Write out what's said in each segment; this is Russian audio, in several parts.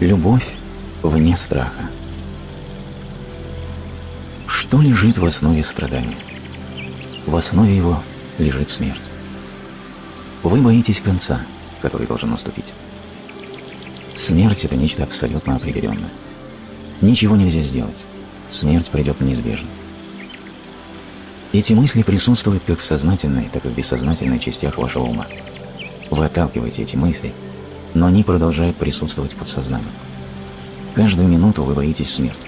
Любовь вне страха. Что лежит в основе страдания? В основе его лежит смерть. Вы боитесь конца, который должен наступить. Смерть – это нечто абсолютно определенное. Ничего нельзя сделать. Смерть придет неизбежно. Эти мысли присутствуют как в сознательной, так и в бессознательной частях вашего ума. Вы отталкиваете эти мысли, но они продолжают присутствовать в подсознании. Каждую минуту вы боитесь смерти.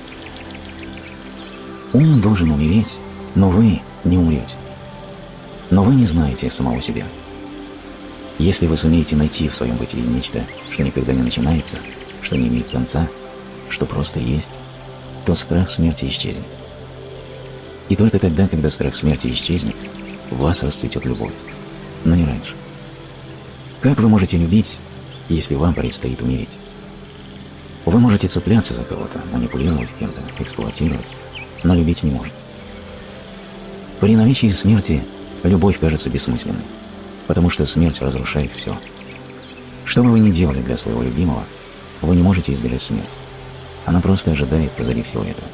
Ум должен умереть, но вы не умрете. Но вы не знаете самого себя. Если вы сумеете найти в своем бытии нечто, что никогда не начинается, что не имеет конца, что просто есть, то страх смерти исчезнет. И только тогда, когда страх смерти исчезнет, в вас расцветет любовь, но не раньше. Как вы можете любить, если вам предстоит умереть? Вы можете цепляться за кого-то, манипулировать кем-то, эксплуатировать, но любить не можете. При наличии смерти любовь кажется бессмысленной, потому что смерть разрушает все. Что бы вы ни делали для своего любимого, вы не можете избежать смерти. Она просто ожидает позади всего этого.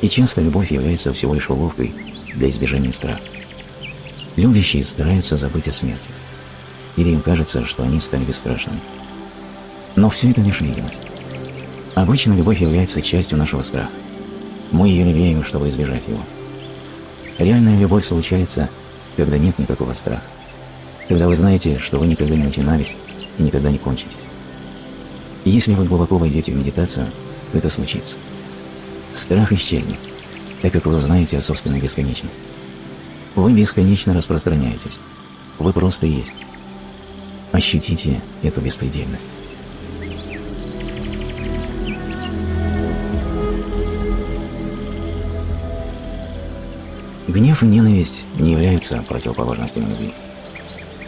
И часто любовь является всего лишь уловкой для избежания страха. Любящие стараются забыть о смерти. Или им кажется, что они стали бесстрашными. Но все это лишь видимость. Обычно любовь является частью нашего страха. Мы ее лелеем, чтобы избежать его. Реальная любовь случается, когда нет никакого страха. Когда вы знаете, что вы никогда не начинались и никогда не кончитесь. И если вы глубоко войдете в медитацию, то это случится. Страх исчезнет, так как вы узнаете о собственной бесконечности. Вы бесконечно распространяетесь. Вы просто есть. Ощутите эту беспредельность. Гнев и ненависть не являются противоположностями любви.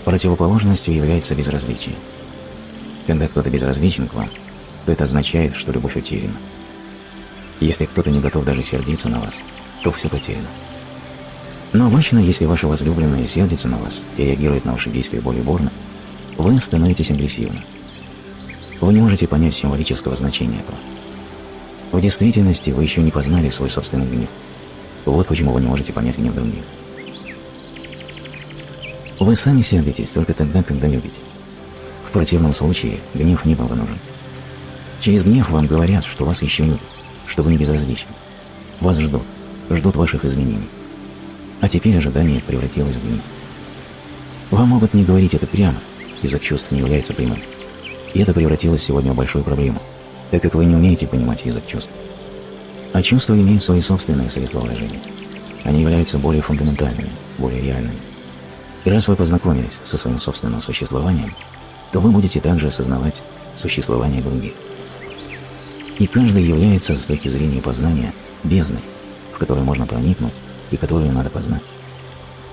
Противоположностью является безразличие. Когда кто-то безразличен к вам, то это означает, что любовь утеряна. Если кто-то не готов даже сердиться на вас, то все потеряно. Но обычно, если ваша возлюбленная сердится на вас и реагирует на ваши действия более бурно, вы становитесь агрессивным. Вы не можете понять символического значения этого. В действительности вы еще не познали свой собственный гнев. Вот почему вы не можете понять гнев других. Вы сами сердитесь только тогда, когда любите. В противном случае гнев не был бы нужен. Через гнев вам говорят, что вас еще любят, что вы не безразличны. Вас ждут, ждут ваших изменений. А теперь ожидание превратилось в гнев. Вам могут не говорить это прямо, язык чувств не является прямым. И это превратилось сегодня в большую проблему, так как вы не умеете понимать язык чувств. А чувства имеют свои собственные средства выражения. Они являются более фундаментальными, более реальными. И раз вы познакомились со своим собственным существованием, то вы будете также осознавать существование других. И каждый является, с точки зрения познания, бездной, в которую можно проникнуть и которую надо познать.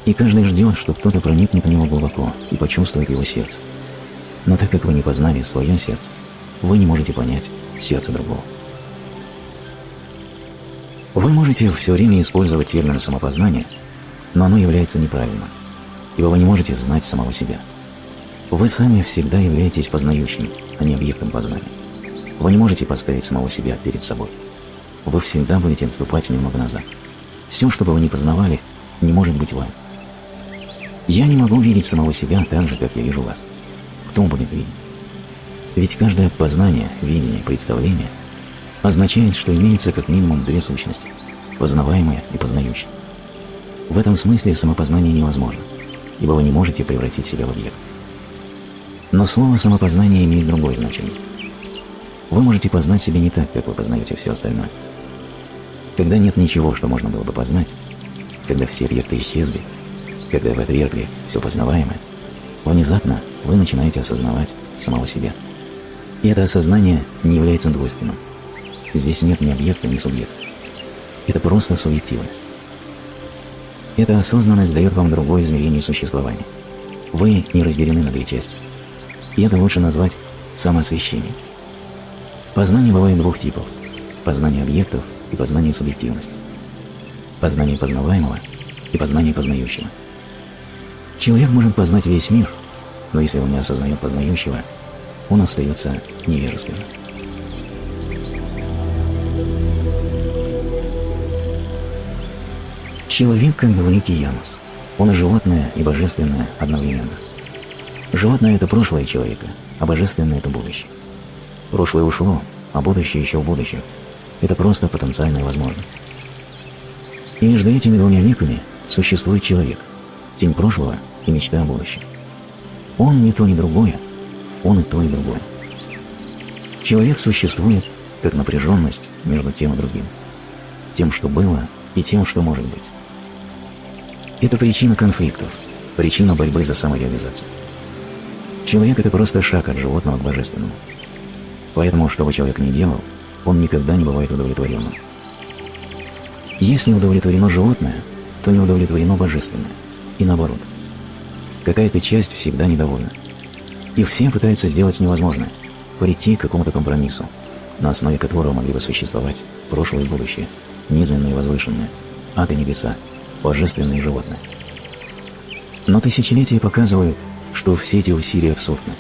И каждый ждет, что кто-то проникнет в него глубоко и почувствует его сердце. Но так как вы не познали свое сердце, вы не можете понять сердце другого. Вы можете все время использовать термин самопознание, но оно является неправильным, ибо вы не можете знать самого себя. Вы сами всегда являетесь познающим, а не объектом познания. Вы не можете поставить самого себя перед собой. Вы всегда будете отступать немного назад. Все, что бы вы ни познавали, не может быть вами. Я не могу видеть самого себя так же, как я вижу вас. Кто будет видеть? Ведь каждое познание, видение, представление – означает, что имеются как минимум две сущности – познаваемая и познающая. В этом смысле самопознание невозможно, ибо вы не можете превратить себя в объект. Но слово «самопознание» имеет другое значение. Вы можете познать себя не так, как вы познаете все остальное. Когда нет ничего, что можно было бы познать, когда все объекты исчезли, когда вы отвергли все познаваемое, внезапно вы начинаете осознавать самого себя. И это осознание не является двойственным – Здесь нет ни объекта, ни субъекта. Это просто субъективность. Эта осознанность дает вам другое измерение существования. Вы не разделены на две части. И это лучше назвать самоосвещением. Познание бывает двух типов. Познание объектов и познание субъективности. Познание познаваемого и познание познающего. Человек может познать весь мир, но если он не осознает познающего, он остается невежественным. Человек как бы великий Янус. Он и животное, и божественное одновременно. Животное – это прошлое человека, а божественное – это будущее. Прошлое ушло, а будущее еще в будущем. Это просто потенциальная возможность. И между этими двумя миками существует человек – тень прошлого и мечта о будущем. Он не то, ни другое, он и то, и другое. Человек существует как напряженность между тем и другим, тем, что было, и тем, что может быть. Это причина конфликтов, причина борьбы за самореализацию. Человек – это просто шаг от животного к божественному. Поэтому, что бы человек ни делал, он никогда не бывает удовлетворенным. Если удовлетворено животное, то не удовлетворено божественное. И наоборот. Какая-то часть всегда недовольна. И все пытаются сделать невозможное – прийти к какому-то компромиссу, на основе которого могли бы существовать прошлое и будущее, низменное и возвышенное, ад и небеса, божественное и животное. Но тысячелетия показывают, что все эти усилия абсурдны.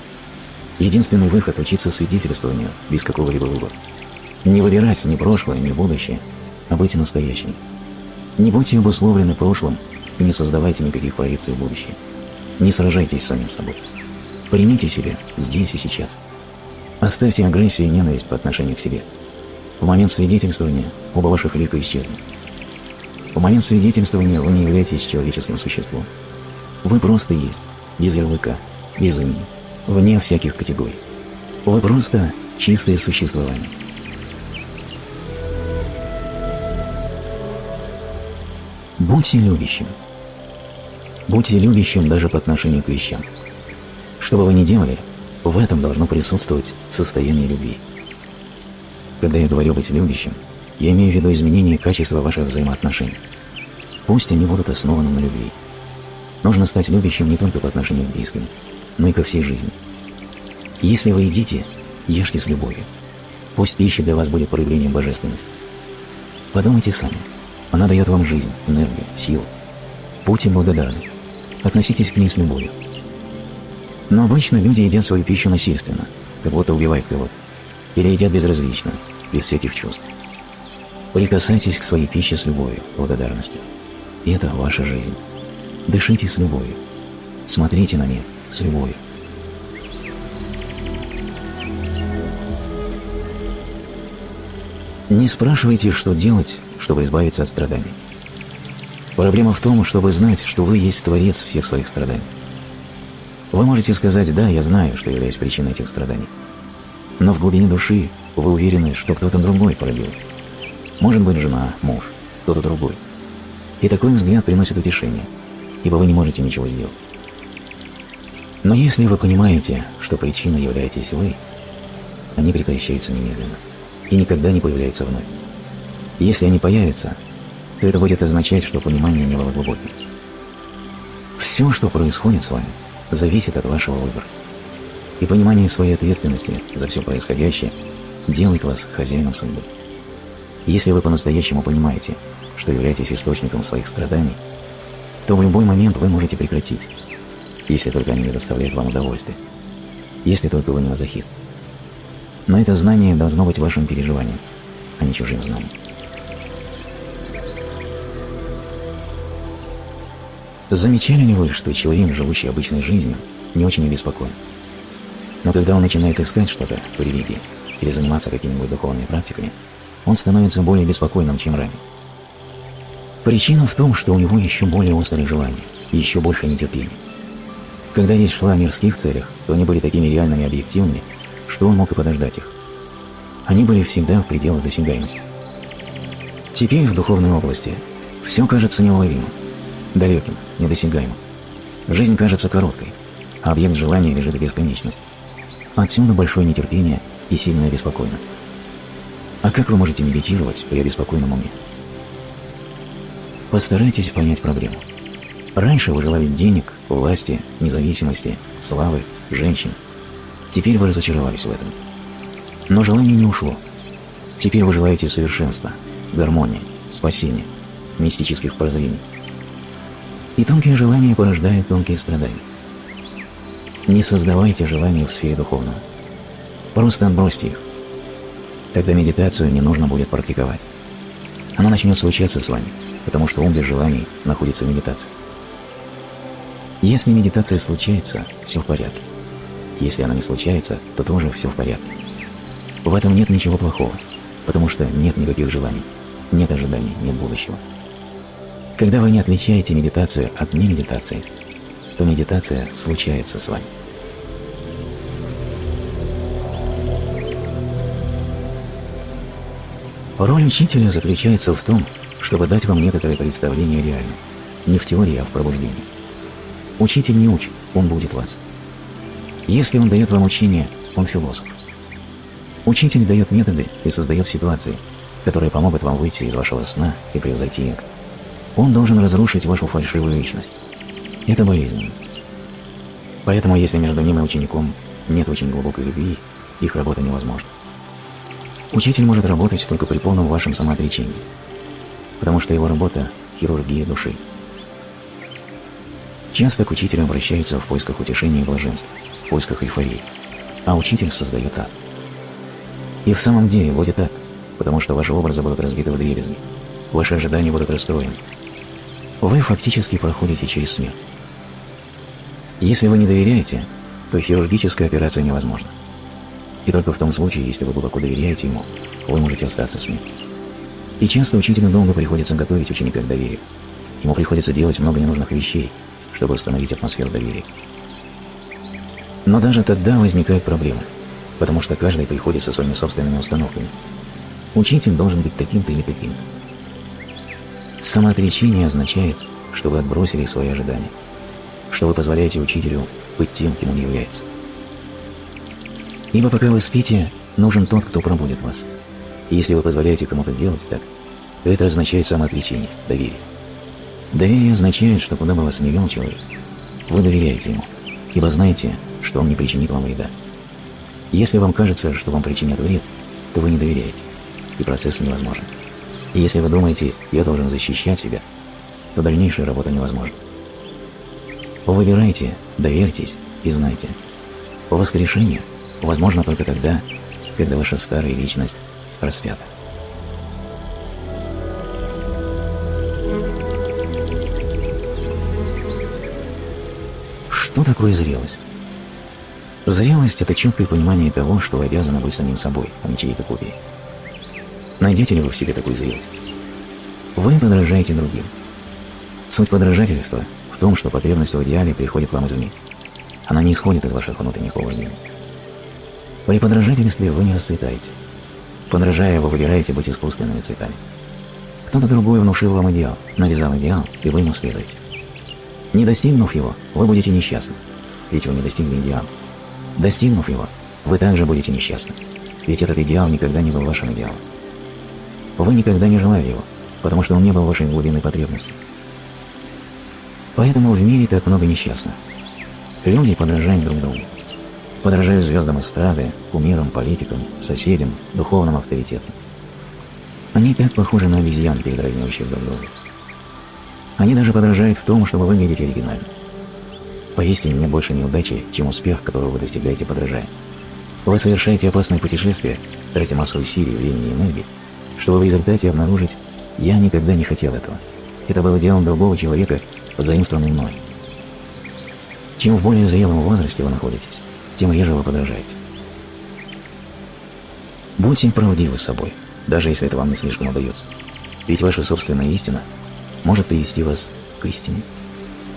Единственный выход – учиться свидетельствованию без какого-либо выбора. Не выбирать ни прошлое, ни будущее, а быть настоящим. Не будьте обусловлены прошлым и не создавайте никаких проекций в будущее. Не сражайтесь с самим собой. Примите себя здесь и сейчас. Оставьте агрессию и ненависть по отношению к себе. В момент свидетельствования оба ваших лика исчезнут. В момент свидетельствования вы не являетесь человеческим существом. Вы просто есть, без ярлыка, без имени, вне всяких категорий. Вы просто чистое существование. Будьте любящим. Будьте любящим даже по отношению к вещам. Что бы вы ни делали, в этом должно присутствовать состояние любви. Когда я говорю быть любящим, я имею в виду изменение качества ваших взаимоотношений. Пусть они будут основаны на любви. Нужно стать любящим не только по отношению к близким, но и ко всей жизни. Если вы едите, ешьте с любовью. Пусть пища для вас будет проявлением божественности. Подумайте сами. Она дает вам жизнь, энергию, силу. Будьте благодарны. Относитесь к ней с любовью. Но обычно люди едят свою пищу насильственно, как будто убивают кого-то. Или едят безразлично, без всяких чувств. Прикасайтесь к своей пище с любовью, благодарностью. И это ваша жизнь. Дышите с любовью. Смотрите на мир с любовью. Не спрашивайте, что делать, чтобы избавиться от страданий. Проблема в том, чтобы знать, что вы есть Творец всех своих страданий. Вы можете сказать «да, я знаю, что являюсь причиной этих страданий». Но в глубине души вы уверены, что кто-то другой породил. Может быть, жена, муж, кто-то другой. И такой взгляд приносит утешение, ибо вы не можете ничего сделать. Но если вы понимаете, что причиной являетесь вы, они прекращаются немедленно и никогда не появляются вновь. Если они появятся, то это будет означать, что понимание не было глубоким. Все, что происходит с вами, зависит от вашего выбора. И понимание своей ответственности за все происходящее делает вас хозяином судьбы. Если вы по-настоящему понимаете, что являетесь источником своих страданий, то в любой момент вы можете прекратить, если только они не доставляют вам удовольствие, если только вы не мазохист. Но это знание должно быть вашим переживанием, а не чужим знанием. Замечали ли вы, что человек, живущий обычной жизнью, не очень обеспокоен? Но когда он начинает искать что-то в религии или заниматься какими-нибудь духовными практиками, он становится более беспокойным, чем ранее. Причина в том, что у него еще более острые желания и еще больше нетерпения. Когда речь шла о мирских целях, то они были такими реальными и объективными, что он мог и подождать их. Они были всегда в пределах досягаемости. Теперь в духовной области все кажется неуловимым, далеким, недосягаемым. Жизнь кажется короткой, а объект желания лежит в бесконечности. Отсюда большое нетерпение и сильная беспокойность. А как вы можете медитировать при обеспокоенном уме? Постарайтесь понять проблему. Раньше вы желали денег, власти, независимости, славы, женщин – Теперь вы разочаровались в этом. Но желание не ушло. Теперь вы желаете совершенства, гармонии, спасения, мистических прозрений. И тонкие желания порождают тонкие страдания. Не создавайте желания в сфере духовного. Просто отбросьте их. Тогда медитацию не нужно будет практиковать. Оно начнет случаться с вами, потому что ум без желаний находится в медитации. Если медитация случается, все в порядке. Если она не случается, то тоже все в порядке. В этом нет ничего плохого, потому что нет никаких желаний, нет ожиданий, нет будущего. Когда вы не отличаете медитацию от немедитации, то медитация случается с вами. Роль учителя заключается в том, чтобы дать вам некоторое представление о реальном, не в теории, а в пробуждении. Учитель не учит, он будет вас. Если он дает вам учение, он философ. Учитель дает методы и создает ситуации, которые помогут вам выйти из вашего сна и превзойти эго. Он должен разрушить вашу фальшивую личность. Это болезненно. Поэтому, если между ним и учеником нет очень глубокой любви, их работа невозможна. Учитель может работать только при полном вашем самоотречении, потому что его работа – хирургия души. Часто к учителю обращаются в поисках утешения и блаженства, в поисках эйфории, а учитель создает ад. И в самом деле будет так, потому что ваши образы будут разбиты в дребезги, ваши ожидания будут расстроены. Вы фактически проходите через смерть. Если вы не доверяете, то хирургическая операция невозможна. И только в том случае, если вы глубоко доверяете ему, вы можете остаться с ним. И часто учителю долго приходится готовить ученика к доверию. Ему приходится делать много ненужных вещей, чтобы установить атмосферу доверия. Но даже тогда возникают проблемы, потому что каждый приходит со своими собственными установками. Учитель должен быть таким-то или таким-то. Самоотречение означает, что вы отбросили свои ожидания, что вы позволяете учителю быть тем, кем он является. Ибо пока вы спите, нужен тот, кто пробудет вас. И если вы позволяете кому-то делать так, то это означает самоотречение, доверие. Доверие означает, что куда бы вас ни вел человек, вы доверяете ему, ибо знаете, что он не причинит вам вреда. Если вам кажется, что вам причинят вред, то вы не доверяете, и процесс невозможен. И если вы думаете, я должен защищать себя, то дальнейшая работа невозможна. Выбирайте, доверьтесь и знайте. Воскрешение – возможно только тогда, когда ваша старая личность распята. Что такое зрелость? Зрелость – это четкое понимание того, что вы обязаны быть самим собой, а не чьей-то копией. Найдете ли вы в себе такую зрелость? Вы подражаете другим. Суть подражательства в том, что потребность в идеале приходит к вам извне. Она не исходит из ваших внутренних убеждений. При подражательстве вы не расцветаете. Подражая, вы выбираете быть искусственными цветами. Кто-то другой внушил вам идеал, навязал идеал, и вы ему следуете. Не достигнув его, вы будете несчастны, ведь вы не достигли идеала. Достигнув его, вы также будете несчастны, ведь этот идеал никогда не был вашим идеалом. Вы никогда не желали его, потому что он не был вашей глубинной потребностью. Поэтому в мире так много несчастных. Люди подражают друг другу подражаю звездам эстрады, кумирам, политикам, соседям, духовным авторитетам. Они так похожи на обезьян, передразнивающих друг друга. Они даже подражают в том, чтобы выглядеть оригинально. Поистине нет больше неудачи, чем успех, которого вы достигаете подражая. Вы совершаете опасное путешествие, тратя массу усилий, времени и энергии, чтобы в результате обнаружить «я никогда не хотел этого». Это было делом другого человека, позаимствованным мной. Чем в более зрелом возрасте вы находитесь, тем реже вы подражаете. Будьте правдивы с собой, даже если это вам не слишком удается. Ведь ваша собственная истина может привести вас к истине.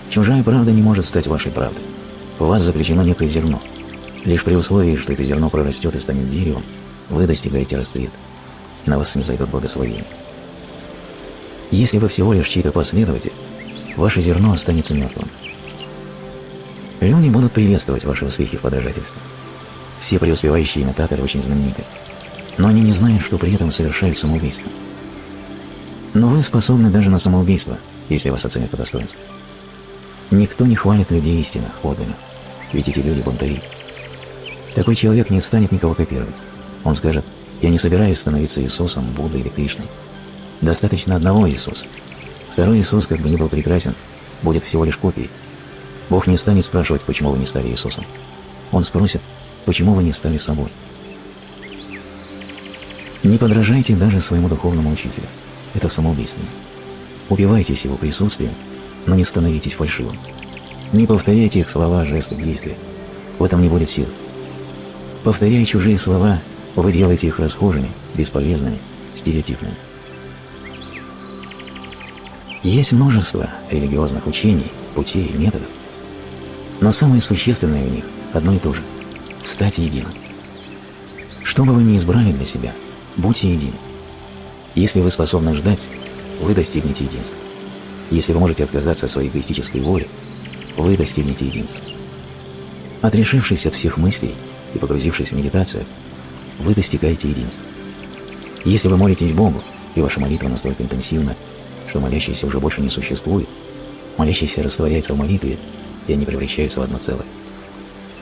Чужая правда не может стать вашей правдой. У вас заключено некое зерно. Лишь при условии, что это зерно прорастет и станет деревом, вы достигаете расцвета, на вас не зайдет благословение. Если вы всего лишь чей-то последователь, ваше зерно останется мертвым. Люди будут приветствовать ваши успехи в подражательстве. Все преуспевающие имитаторы очень знамениты. Но они не знают, что при этом совершают самоубийство. Но вы способны даже на самоубийство, если вас оценят по достоинству. Никто не хвалит людей истинных, подлинных, ведь эти люди бунтари. Такой человек не станет никого копировать. Он скажет, я не собираюсь становиться Иисусом, Буддой или Кришной. Достаточно одного Иисуса. Второй Иисус, как бы ни был прекрасен, будет всего лишь копией, Бог не станет спрашивать, почему вы не стали Иисусом. Он спросит, почему вы не стали собой. Не подражайте даже своему духовному учителю. это самоубийственно. Убивайтесь его присутствием, но не становитесь фальшивым. Не повторяйте их слова, жесты, действия. В этом не будет сил. Повторяя чужие слова, вы делаете их расхожими, бесполезными, стереотипными. Есть множество религиозных учений, путей, методов. Но самое существенное в них одно и то же – стать единым. Что бы вы ни избрали для себя, будьте едины. Если вы способны ждать, вы достигнете единства. Если вы можете отказаться от своей эгоистической воли, вы достигнете единства. Отрешившись от всех мыслей и погрузившись в медитацию, вы достигаете единства. Если вы молитесь Богу, и ваша молитва настолько интенсивна, что молящийся уже больше не существует, молящийся растворяется в молитве, и они превращаются в одно целое,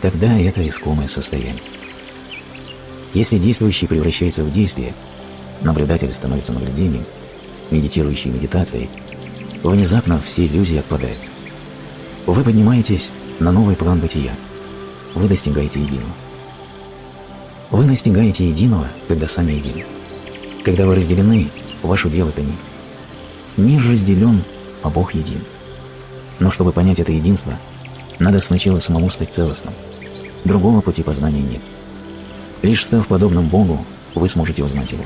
тогда это искомое состояние. Если действующий превращается в действие, наблюдатель становится наблюдением, медитирующий медитацией, внезапно все иллюзии отпадают. Вы поднимаетесь на новый план бытия. Вы достигаете единого. Вы достигаете единого, когда сами едины. Когда вы разделены, ваш удел – это мир. Мир разделен, а Бог един. Но чтобы понять это единство, надо сначала самому стать целостным. Другого пути познания нет. Лишь став подобным Богу, вы сможете узнать Его.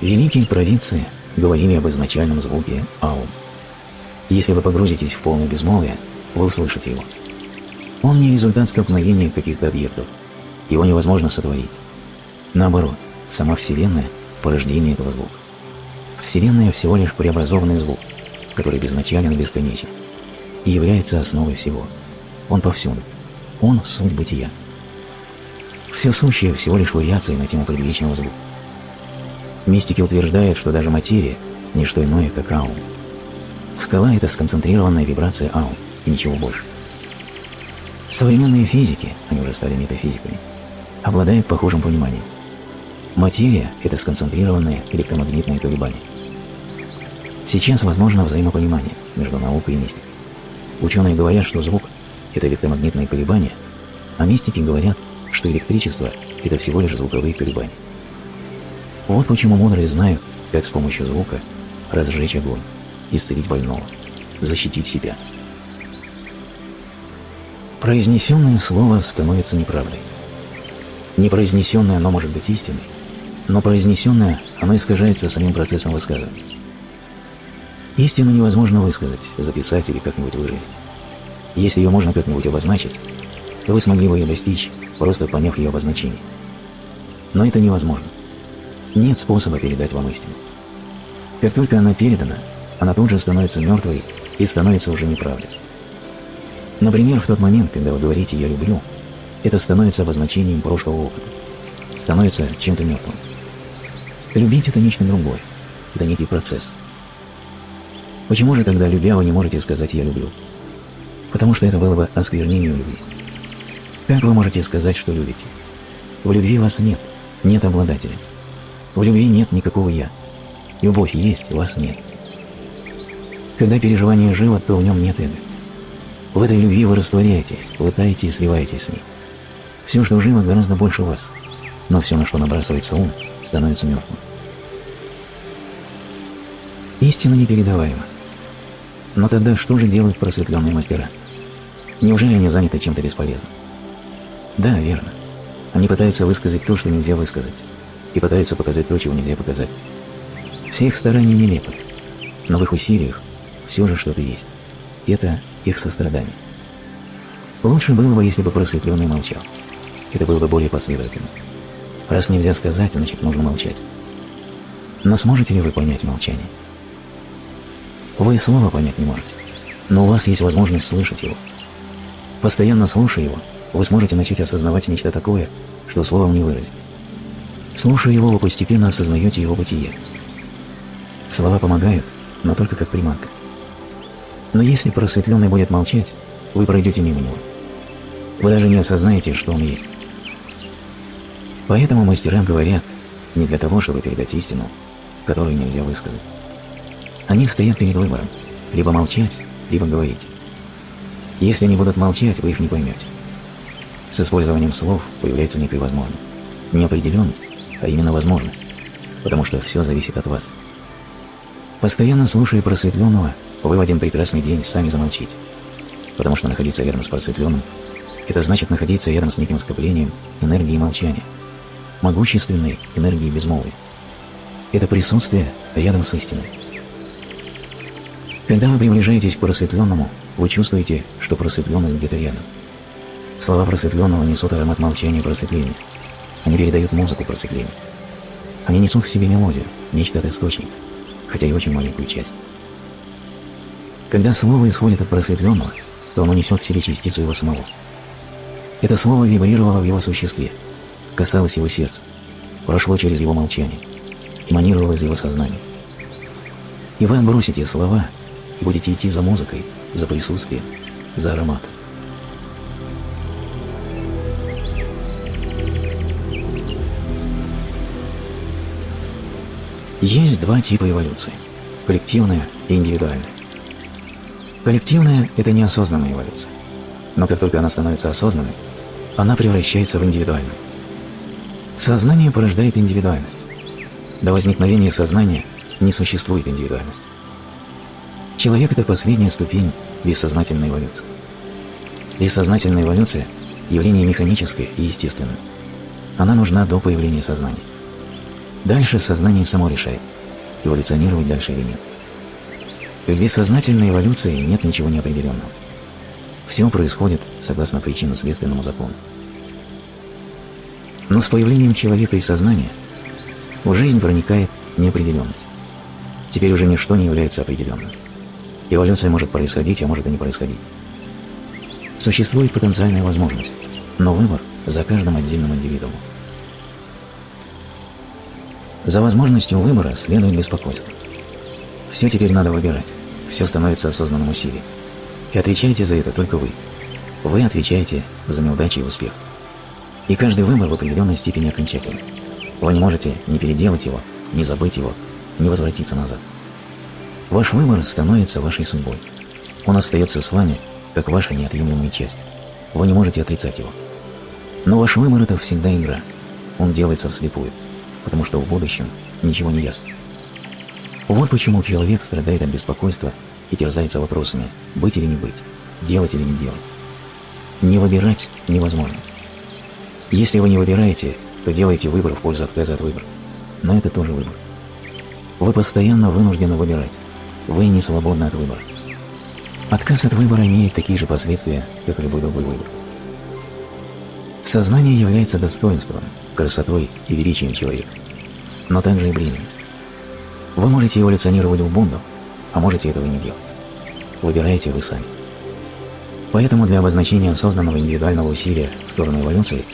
Великие провинции говорили об изначальном звуке «аум». Если вы погрузитесь в полное безмолвие, вы услышите его. Он не результат столкновения каких-то объектов. Его невозможно сотворить. Наоборот, сама Вселенная – порождение этого звука. Вселенная всего лишь преобразованный звук, который безначален и бесконечен, и является основой всего. Он повсюду. Он – суть бытия. Все сущее всего лишь вариации на тему предвечного звука. Мистики утверждают, что даже материя – не что иное, как аум. Скала – это сконцентрированная вибрация аум, и ничего больше. Современные физики, они уже стали метафизиками, обладают похожим пониманием. Материя – это сконцентрированные электромагнитные колебания. Сейчас возможно взаимопонимание между наукой и мистикой. Ученые говорят, что звук – это электромагнитные колебания, а мистики говорят, что электричество – это всего лишь звуковые колебания. Вот почему мудрые знают, как с помощью звука разжечь огонь, исцелить больного, защитить себя. Произнесенное слово становится неправдой. Непроизнесенное оно может быть истиной, но произнесенное оно искажается самим процессом высказывания. Истину невозможно высказать, записать или как-нибудь выразить. Если ее можно как-нибудь обозначить, то вы смогли бы ее достичь, просто поняв ее обозначение. Но это невозможно. Нет способа передать вам истину. Как только она передана, она тут же становится мертвой и становится уже неправдой. Например, в тот момент, когда вы говорите «я люблю», это становится обозначением прошлого опыта, становится чем-то мертвым. Любить – это нечто другое, это некий процесс. Почему же тогда, любя, вы не можете сказать «я люблю»? Потому что это было бы осквернением любви. Как вы можете сказать, что любите? В любви вас нет, нет обладателя. В любви нет никакого «я». Любовь есть, вас нет. Когда переживание живо, то в нем нет эго. В этой любви вы растворяетесь, вы таете и сливаетесь с ней. Все, что живо, гораздо больше вас. Но все, на что набрасывается ум, становится мертвым. Истина непередаваема. Но тогда что же делают просветленные мастера? Неужели они заняты чем-то бесполезным? Да, верно. Они пытаются высказать то, что нельзя высказать и пытаются показать то, чего нельзя показать. Все их старания нелепы, но в их усилиях все же что-то есть. И это их сострадание. Лучше было бы, если бы просветленный молчал. Это было бы более последовательно. Раз нельзя сказать, значит нужно молчать. Но сможете ли вы понять молчание? Вы слова понять не можете, но у вас есть возможность слышать его. Постоянно слушая его, вы сможете начать осознавать нечто такое, что словом не выразить. Слушая его, вы постепенно осознаете его бытие. Слова помогают, но только как приманка. Но если просветленный будет молчать, вы пройдете мимо него. Вы даже не осознаете, что он есть. Поэтому мастера говорят не для того, чтобы передать истину, которую нельзя высказать. Они стоят перед выбором – либо молчать, либо говорить. Если они будут молчать, вы их не поймете. С использованием слов появляется некая возможность. неопределенность, а именно возможность, потому что все зависит от вас. Постоянно слушая просветленного, вы в один прекрасный день сами замолчите, потому что находиться рядом с просветленным – это значит находиться рядом с неким скоплением энергии молчания, могущественной энергии безмолвия. Это присутствие рядом с истиной. Когда вы приближаетесь к просветленному, вы чувствуете, что просветленный где-то рядом. Слова просветленного несут аромат молчания просветления. Они передают музыку просветления. Они несут в себе мелодию, нечто от источника, хотя и очень маленькую часть. Когда слово исходит от просветленного, то оно несет в себе частицу его самого. Это слово вибрировало в его существе, касалось его сердца, прошло через его молчание, эманировало из его сознания. И вы отбросите слова и будете идти за музыкой, за присутствием, за ароматом. Есть два типа эволюции – коллективная и индивидуальная. Коллективная – это неосознанная эволюция. Но как только она становится осознанной, она превращается в индивидуальную. Сознание порождает индивидуальность. До возникновения сознания не существует индивидуальности. Человек – это последняя ступень бессознательной эволюции. Бессознательная эволюция – явление механическое и естественное. Она нужна до появления сознания. Дальше сознание само решает, эволюционировать дальше или нет. В бессознательной эволюции нет ничего неопределенного. Все происходит согласно причинно-следственному закону. Но с появлением человека и сознания в жизнь проникает неопределенность. Теперь уже ничто не является определенным. Эволюция может происходить, а может и не происходить. Существует потенциальная возможность, но выбор за каждым отдельным индивидуумом. За возможностью выбора следует беспокойство. Все теперь надо выбирать, все становится осознанным усилием. И отвечаете за это только вы. Вы отвечаете за неудачи и успех. И каждый выбор в определенной степени окончательный. Вы не можете не переделать его, не забыть его, не возвратиться назад. Ваш выбор становится вашей судьбой. Он остается с вами, как ваша неотъемлемая часть. Вы не можете отрицать его. Но ваш выбор – это всегда игра. Он делается вслепую, потому что в будущем ничего не ясно. Вот почему человек страдает от беспокойства и терзается вопросами «быть или не быть», «делать или не делать». Не выбирать невозможно. Если вы не выбираете, то делаете выбор в пользу отказа от выбора. Но это тоже выбор. Вы постоянно вынуждены выбирать. Вы не свободны от выбора. Отказ от выбора имеет такие же последствия, как любой другой выбор. Сознание является достоинством, красотой и величием человека, но также и бременем. Вы можете эволюционировать в Бунду, а можете этого не делать. Выбираете вы сами. Поэтому для обозначения осознанного индивидуального усилия в сторону эволюции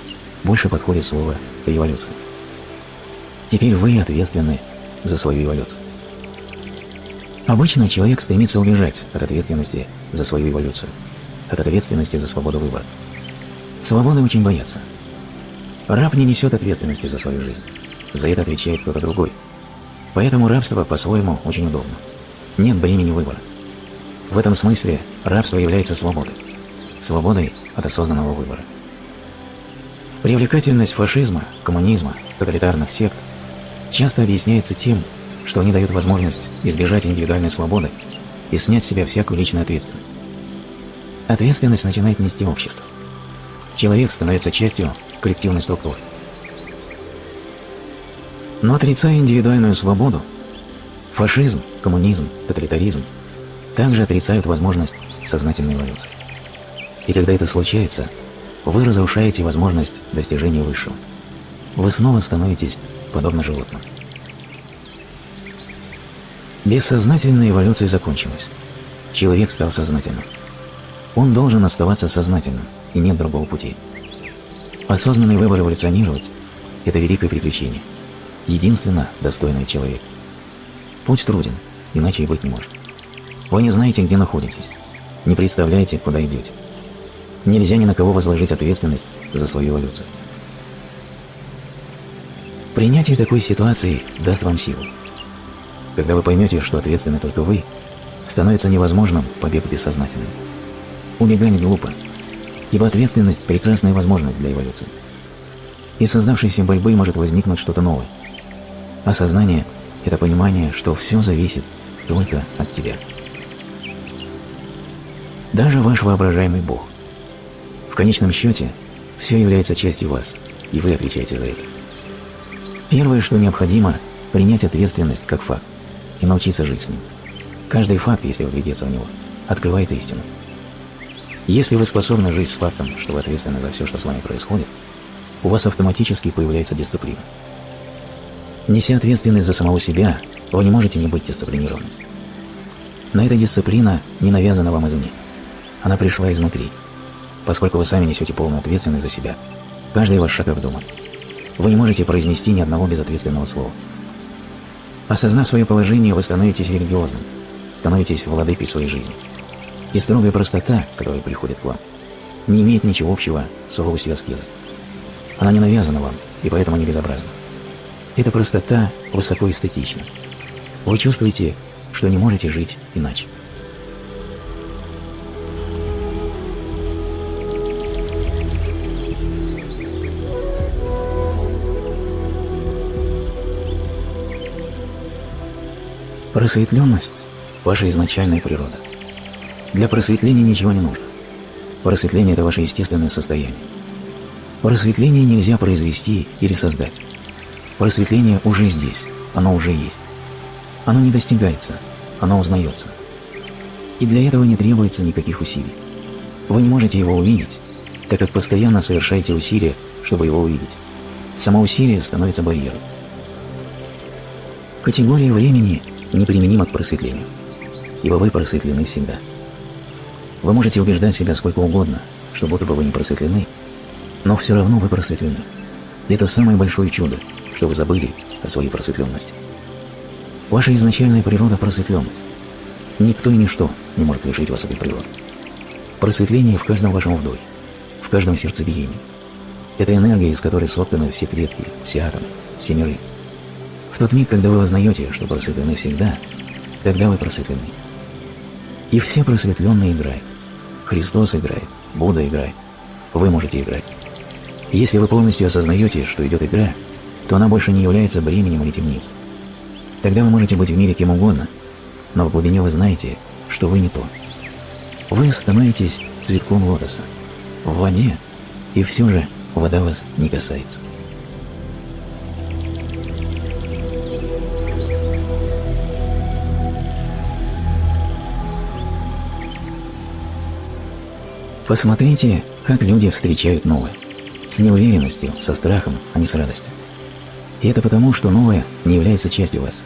больше подходит слово «революция». Теперь вы ответственны за свою эволюцию. Обычно человек стремится убежать от ответственности за свою эволюцию, от ответственности за свободу выбора. Свободы очень боятся. Раб не несет ответственности за свою жизнь. За это отвечает кто-то другой. Поэтому рабство по-своему очень удобно. Нет бремени выбора. В этом смысле рабство является свободой. Свободой от осознанного выбора. Привлекательность фашизма, коммунизма, тоталитарных сект часто объясняется тем, что они дают возможность избежать индивидуальной свободы и снять с себя всякую личную ответственность. Ответственность начинает нести общество. Человек становится частью коллективной структуры. Но отрицая индивидуальную свободу, фашизм, коммунизм, тоталитаризм также отрицают возможность сознательной эволюции. И когда это случается, вы разрушаете возможность достижения высшего. Вы снова становитесь подобно животному. Бессознательная эволюция закончилась. Человек стал сознательным. Он должен оставаться сознательным, и нет другого пути. Осознанный выбор эволюционировать – это великое приключение, единственно достойное человека. Путь труден, иначе и быть не может. Вы не знаете, где находитесь, не представляете, куда идете. Нельзя ни на кого возложить ответственность за свою эволюцию. Принятие такой ситуации даст вам силу. Когда вы поймете, что ответственны только вы, становится невозможным побег бессознательным. Убегать глупо, ибо ответственность – прекрасная возможность для эволюции. Из создавшейся борьбы может возникнуть что-то новое. Осознание – это понимание, что все зависит только от тебя. Даже ваш воображаемый Бог. В конечном счете, все является частью вас, и вы отвечаете за это. Первое, что необходимо – принять ответственность как факт и научиться жить с ним. Каждый факт, если вглядеться в него, открывает истину. Если вы способны жить с фактом, что вы ответственны за все, что с вами происходит, у вас автоматически появляется дисциплина. Неся ответственность за самого себя, вы не можете не быть дисциплинированным. Но эта дисциплина не навязана вам извне. Она пришла изнутри. Поскольку вы сами несете полную ответственность за себя, каждый ваш шаг обдуман. Вы не можете произнести ни одного безответственного слова. Осознав свое положение, вы становитесь религиозным, становитесь владыкой своей жизни. И строгая простота, которая приходит к вам, не имеет ничего общего с суровостью аскезы. Она не навязана вам, и поэтому не безобразна. Эта простота высоко эстетична. Вы чувствуете, что не можете жить иначе. Просветленность – ваша изначальная природа. Для просветления ничего не нужно. Просветление – это ваше естественное состояние. Просветление нельзя произвести или создать. Просветление уже здесь, оно уже есть. Оно не достигается, оно узнается. И для этого не требуется никаких усилий. Вы не можете его увидеть, так как постоянно совершаете усилия, чтобы его увидеть. Само усилие становится барьером. Категория времени неприменима к просветлению, ибо вы просветлены всегда. Вы можете убеждать себя сколько угодно, что будто бы вы не просветлены, но все равно вы просветлены. Это самое большое чудо, что вы забыли о своей просветленности. Ваша изначальная природа – просветленность. Никто и ничто не может лишить вас этой природы. Просветление в каждом вашем вдохе, в каждом сердцебиении. Это энергия, из которой сотканы все клетки, все атомы, все миры. В тот миг, когда вы узнаете, что просветлены всегда, тогда вы просветлены. И все просветленные играют. Христос играет, Будда играет, вы можете играть. Если вы полностью осознаете, что идет игра, то она больше не является бременем или темницей. Тогда вы можете быть в мире кем угодно, но в глубине вы знаете, что вы не то. Вы становитесь цветком лотоса, в воде, и все же вода вас не касается. Посмотрите, как люди встречают новое с неуверенностью, со страхом, а не с радостью. И это потому, что новое не является частью вас.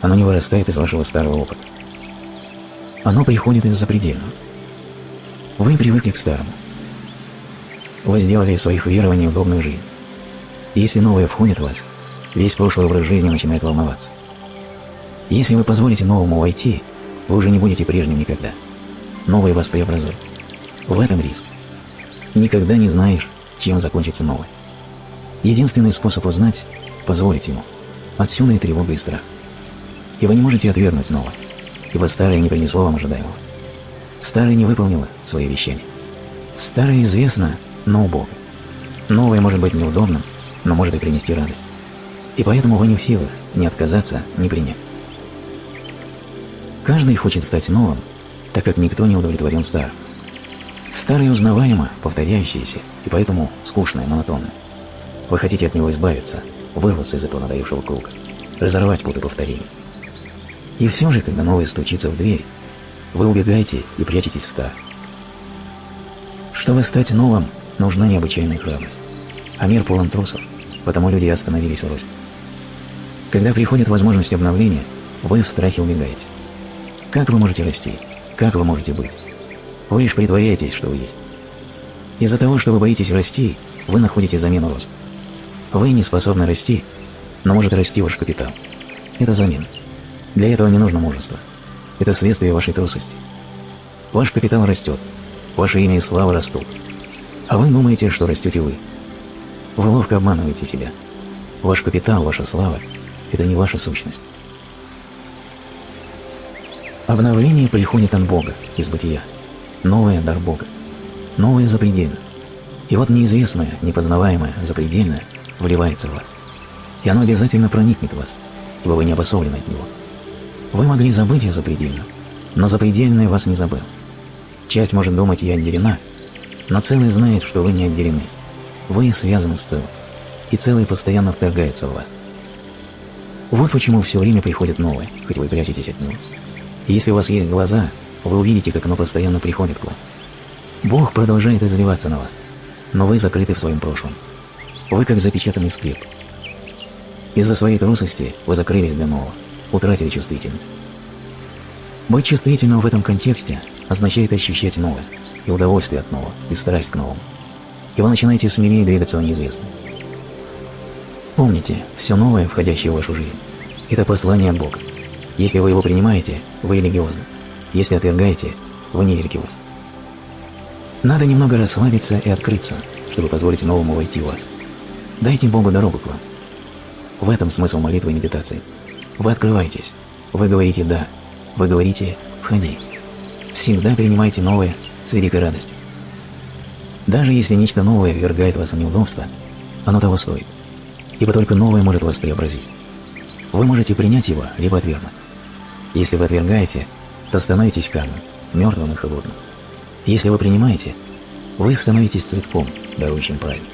Оно не вырастает из вашего старого опыта. Оно приходит из запредельного. Вы привыкли к старому. Вы сделали из своих верований удобную жизнь. Если новое входит в вас, весь прошлый образ жизни начинает волноваться. Если вы позволите новому войти, вы уже не будете прежним никогда. Новое вас преобразует. В этом риск. Никогда не знаешь, чем закончится новое. Единственный способ узнать – позволить ему. Отсюда и тревога и страх. И вы не можете отвергнуть новое, ибо старое не принесло вам ожидаемого. Старое не выполнило свои вещания. Старое известно, но убого. Новое может быть неудобным, но может и принести радость. И поэтому вы не в силах ни отказаться, ни принять. Каждый хочет стать новым, так как никто не удовлетворен старым. Старое узнаваемо, повторяющееся, и поэтому скучное, монотонное. Вы хотите от него избавиться, вырваться из этого надоевшего круга, разорвать путы повторений. И все же, когда новое стучится в дверь, вы убегаете и прячетесь в стар. Чтобы стать новым, нужна необычайная храбрость. А мир полон трусов, потому люди остановились в росте. Когда приходит возможность обновления, вы в страхе убегаете. Как вы можете расти? Как вы можете быть? Вы лишь притворяетесь, что вы есть. Из-за того, что вы боитесь расти, вы находите замену роста. Вы не способны расти, но может расти ваш капитал. Это замена. Для этого не нужно мужество. Это следствие вашей трусости. Ваш капитал растет, ваше имя и слава растут. А вы думаете, что растете вы. Вы ловко обманываете себя. Ваш капитал, ваша слава – это не ваша сущность. Обновление приходит от Бога, из бытия. Новое – дар Бога. Новое – запредельно. И вот неизвестное, непознаваемое, запредельное вливается в вас. И оно обязательно проникнет в вас, ибо вы не обособлены от него. Вы могли забыть о запредельном, но запредельное вас не забыл. Часть может думать, я отделена, но целый знает, что вы не отделены. Вы связаны с целым, и целый постоянно вторгается в вас. Вот почему все время приходит новое, хоть вы прячетесь от него. И если у вас есть глаза, вы увидите, как оно постоянно приходит к вам. Бог продолжает изливаться на вас, но вы закрыты в своем прошлом. Вы как запечатанный склеп. Из-за своей трусости вы закрылись для нового, утратили чувствительность. Быть чувствительным в этом контексте означает ощущать новое, и удовольствие от нового, и страсть к новому. И вы начинаете смелее двигаться в неизвестном. Помните, все новое, входящее в вашу жизнь, это послание от Бога. Если вы его принимаете, вы религиозны. Если отвергаете, вы не религиозны. Надо немного расслабиться и открыться, чтобы позволить новому войти в вас. Дайте Богу дорогу к вам. В этом смысл молитвы и медитации. Вы открываетесь. Вы говорите «да». Вы говорите «входи». Всегда принимайте новое с великой радостью. Даже если нечто новое ввергает вас в неудобство, оно того стоит ибо только новое может вас преобразить. Вы можете принять его, либо отвергнуть. Если вы отвергаете, то становитесь камнем, мертвым и холодным. Если вы принимаете, вы становитесь цветком, дарующим правильно.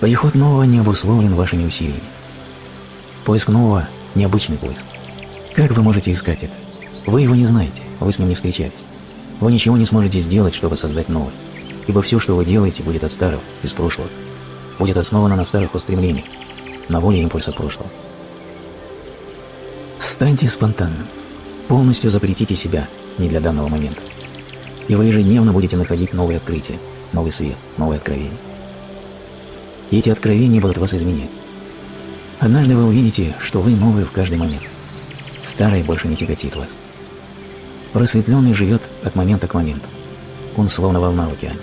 Приход нового не обусловлен вашими усилиями. Поиск нового – необычный поиск. Как вы можете искать это? Вы его не знаете, вы с ним не встречались. Вы ничего не сможете сделать, чтобы создать новое, ибо все, что вы делаете, будет от старого, из прошлого будет основана на старых устремлениях, на воле импульса прошлого. Станьте спонтанным. Полностью запретите себя не для данного момента. И вы ежедневно будете находить новые открытия, новый свет, новые откровения. Эти откровения будут вас изменять. Однажды вы увидите, что вы новые в каждый момент. Старое больше не тяготит вас. Просветленный живет от момента к моменту. Он словно волна в океане.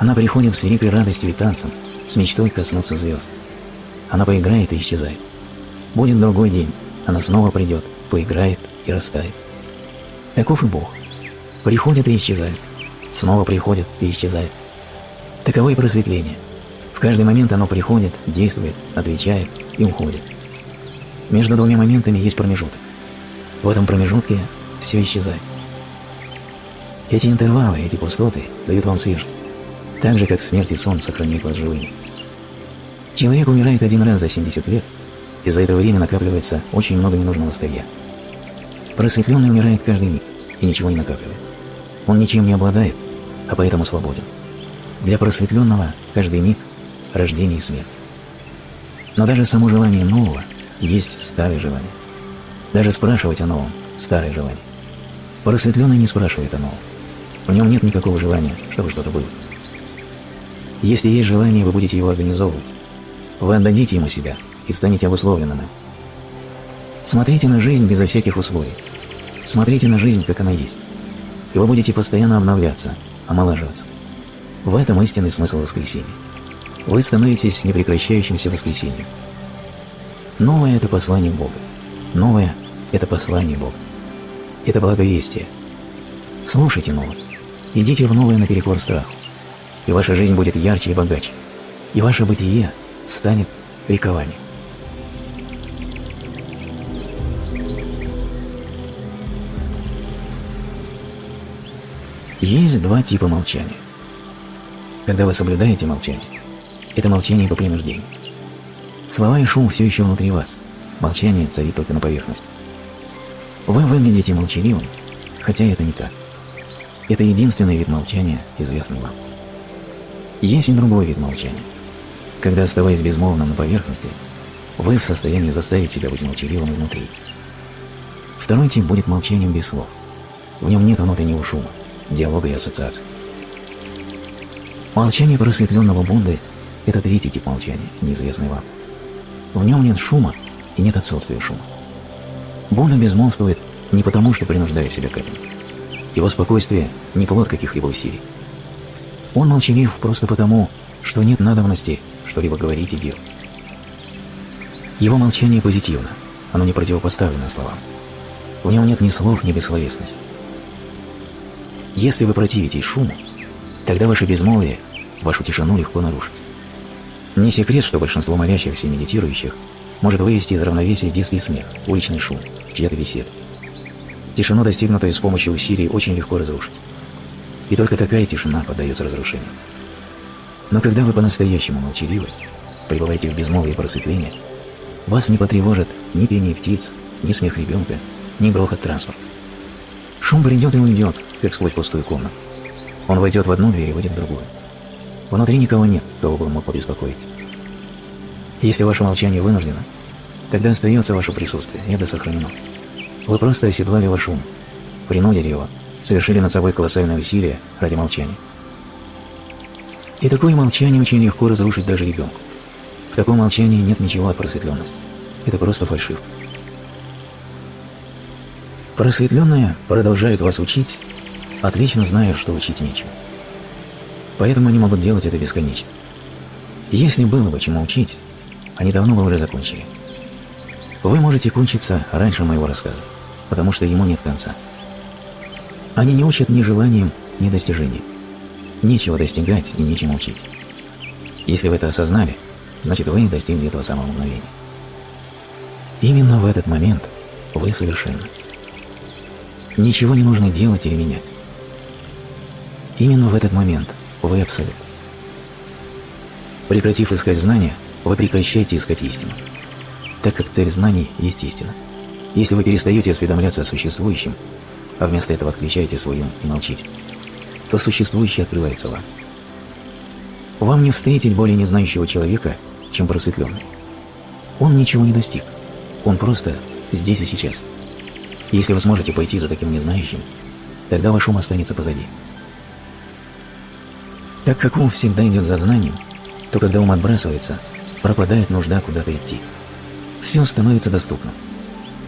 Она приходит с великой радостью и танцем, с мечтой коснуться звезд. Она поиграет и исчезает. Будет другой день, она снова придет, поиграет и растает. Таков и Бог. Приходит и исчезает. Снова приходит и исчезает. Таково и просветление. Каждый момент оно приходит, действует, отвечает и уходит. Между двумя моментами есть промежуток. В этом промежутке все исчезает. Эти интервалы, эти пустоты дают вам свежесть так же, как смерть и сон сохраняют вас живыми. Человек умирает один раз за 70 лет, и за это время накапливается очень много ненужного старья. Просветленный умирает каждый миг и ничего не накапливает. Он ничем не обладает, а поэтому свободен. Для просветленного каждый миг – рождение и смерть. Но даже само желание нового есть старое желание. Даже спрашивать о новом – старое желание. Просветленный не спрашивает о новом. В нем нет никакого желания, чтобы что-то было. Если есть желание, вы будете его организовывать. Вы отдадите ему себя и станете обусловленным Смотрите на жизнь безо всяких условий. Смотрите на жизнь, как она есть. И вы будете постоянно обновляться, омолаживаться. В этом истинный смысл воскресения. Вы становитесь непрекращающимся воскресением. Новое – это послание Бога. Новое – это послание Бога. Это благовестие. Слушайте новое. Идите в новое наперекор страху и ваша жизнь будет ярче и богаче, и ваше бытие станет ликованием. Есть два типа молчания. Когда вы соблюдаете молчание, это молчание по принуждению. Слова и шум все еще внутри вас, молчание царит только на поверхности. Вы выглядите молчаливым, хотя это не так. Это единственный вид молчания, известный вам. Есть и другой вид молчания. Когда, оставаясь безмолвным на поверхности, вы в состоянии заставить себя быть молчаливым внутри. Второй тип будет молчанием без слов. В нем нет внутреннего шума, диалога и ассоциаций. Молчание просветленного Будды – это третий тип молчания, неизвестный вам. В нем нет шума и нет отсутствия шума. Будда безмолвствует не потому, что принуждает себя к этому. Его спокойствие – не плод каких-либо усилий. Он молчалив просто потому, что нет надобности что-либо говорить и делать. Его молчание позитивно, оно не противопоставлено словам. В нем нет ни слов, ни бессловесности. Если вы противитесь шуму, тогда ваше безмолвие вашу тишину легко нарушить. Не секрет, что большинство молящихся и медитирующих может вывести из равновесия детский смех, уличный шум, чья-то беседа. Тишину, достигнутую с помощью усилий, очень легко разрушить. И только такая тишина поддается разрушению. Но когда вы по-настоящему молчаливы, пребываете в безмолвии просветления, вас не потревожит ни пение птиц, ни смех ребенка, ни грохот транспорта. Шум придет и уйдет, как сквозь пустую комнату. Он войдет в одну дверь и выйдет в другую. Внутри никого нет, кого бы мог побеспокоить. Если ваше молчание вынуждено, тогда остается ваше присутствие, это сохранено. Вы просто оседлали ваш ум, принудили его, совершили над собой колоссальное усилие ради молчания. И такое молчание очень легко разрушить даже ребенку. В таком молчании нет ничего от просветленности. Это просто фальшивка. Просветленные продолжают вас учить, отлично зная, что учить нечего. Поэтому они могут делать это бесконечно. Если было бы чему учить, они давно бы уже закончили. Вы можете кончиться раньше моего рассказа, потому что ему нет конца. Они не учат ни желанием, ни достижением. Нечего достигать и нечем учить. Если вы это осознали, значит вы достигли этого самого мгновения. Именно в этот момент вы совершенны. Ничего не нужно делать или менять. Именно в этот момент вы абсолют. Прекратив искать знания, вы прекращаете искать истину, так как цель знаний есть истина. Если вы перестаете осведомляться о существующем, а вместо этого отключаете свой ум и молчите, то существующее открывается вам. Вам не встретить более незнающего человека, чем просветленный. Он ничего не достиг, он просто здесь и сейчас. Если вы сможете пойти за таким незнающим, тогда ваш ум останется позади. Так как ум всегда идет за знанием, то когда ум отбрасывается, пропадает нужда куда-то идти. Все становится доступным.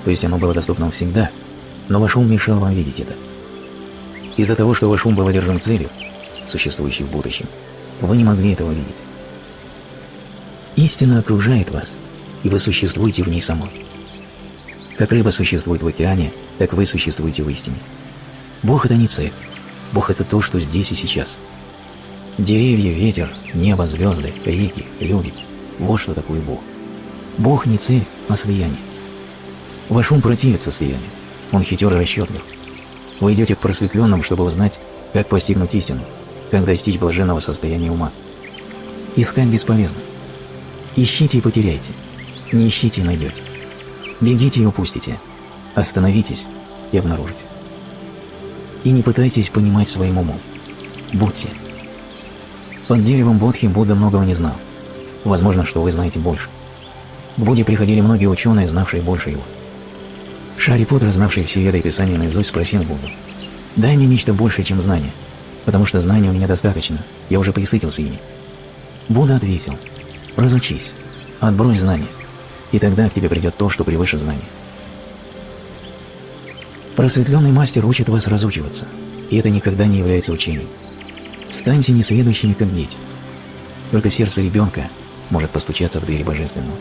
То есть оно было доступным всегда, но ваш ум мешал вам видеть это. Из-за того, что ваш ум был одержим целью, существующей в будущем, вы не могли этого видеть. Истина окружает вас, и вы существуете в ней самой. Как рыба существует в океане, так вы существуете в истине. Бог – это не цель. Бог – это то, что здесь и сейчас. Деревья, ветер, небо, звезды, реки, люди – вот что такое Бог. Бог не цель, а слияние. Ваш ум противится слиянию. Он хитер и расчетлив. Вы идете к просветленным, чтобы узнать, как постигнуть истину, как достичь блаженного состояния ума. Искать бесполезно. Ищите и потеряйте. Не ищите и найдете. Бегите и упустите. Остановитесь и обнаружите. И не пытайтесь понимать своим умом. Будьте. Под деревом Бодхи Будда многого не знал. Возможно, что вы знаете больше. К Будде приходили многие ученые, знавшие больше его. Шари Путра, знавший все веды и писания наизусть, спросил Будду, «Дай мне нечто большее, чем знание, потому что знаний у меня достаточно, я уже присытился ими». Будда ответил, «Разучись, отбрось знания, и тогда к тебе придет то, что превыше знания». Просветленный мастер учит вас разучиваться, и это никогда не является учением. Станьте несведущими, как дети. Только сердце ребенка может постучаться в двери Божественного.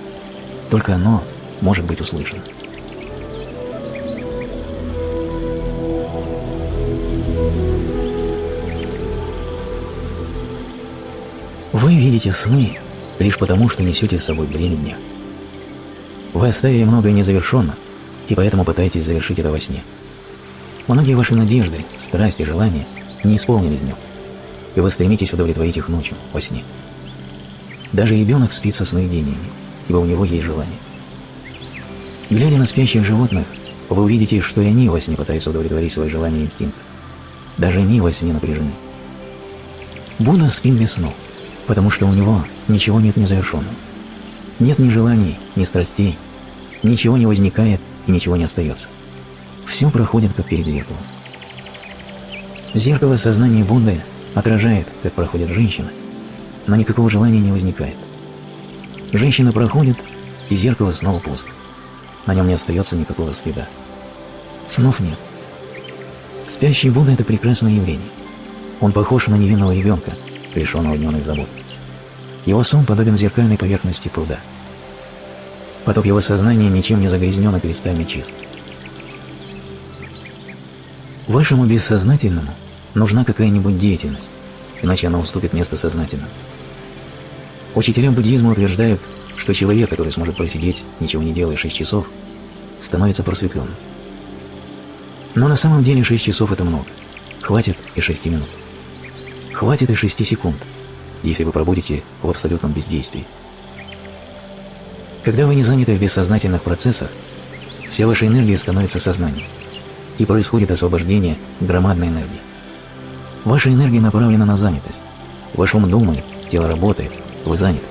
Только оно может быть услышано. Вы видите сны лишь потому, что несете с собой бремя дня. Вы оставили многое незавершенно, и поэтому пытаетесь завершить это во сне. Многие ваши надежды, страсти, желания не исполнились днем, и вы стремитесь удовлетворить их ночью, во сне. Даже ребенок спит со сновидениями, ибо у него есть желание. Глядя на спящих животных, вы увидите, что и они во сне пытаются удовлетворить свои желания и инстинкты. Даже они во сне напряжены. Будда спит без снов потому что у него ничего нет незавершенного. Нет ни желаний, ни страстей, ничего не возникает и ничего не остается. Все проходит как перед зеркалом. Зеркало сознания Будды отражает, как проходит женщина, но никакого желания не возникает. Женщина проходит, и зеркало снова пусто. На нем не остается никакого следа. Снов нет. Спящий Будда – это прекрасное явление. Он похож на невинного ребенка – лишенного дневных забот. Его сон подобен зеркальной поверхности пруда. Поток его сознания ничем не загрязнен и кристально чист. Вашему бессознательному нужна какая-нибудь деятельность, иначе она уступит место сознательному. Учителя буддизма утверждают, что человек, который сможет просидеть, ничего не делая 6 часов, становится просветленным. Но на самом деле 6 часов это много. Хватит и 6 минут. Хватит и 6 секунд, если вы пробудете в абсолютном бездействии. Когда вы не заняты в бессознательных процессах, вся ваша энергия становится сознанием, и происходит освобождение громадной энергии. Ваша энергия направлена на занятость. Ваш ум думает, тело работает, вы заняты.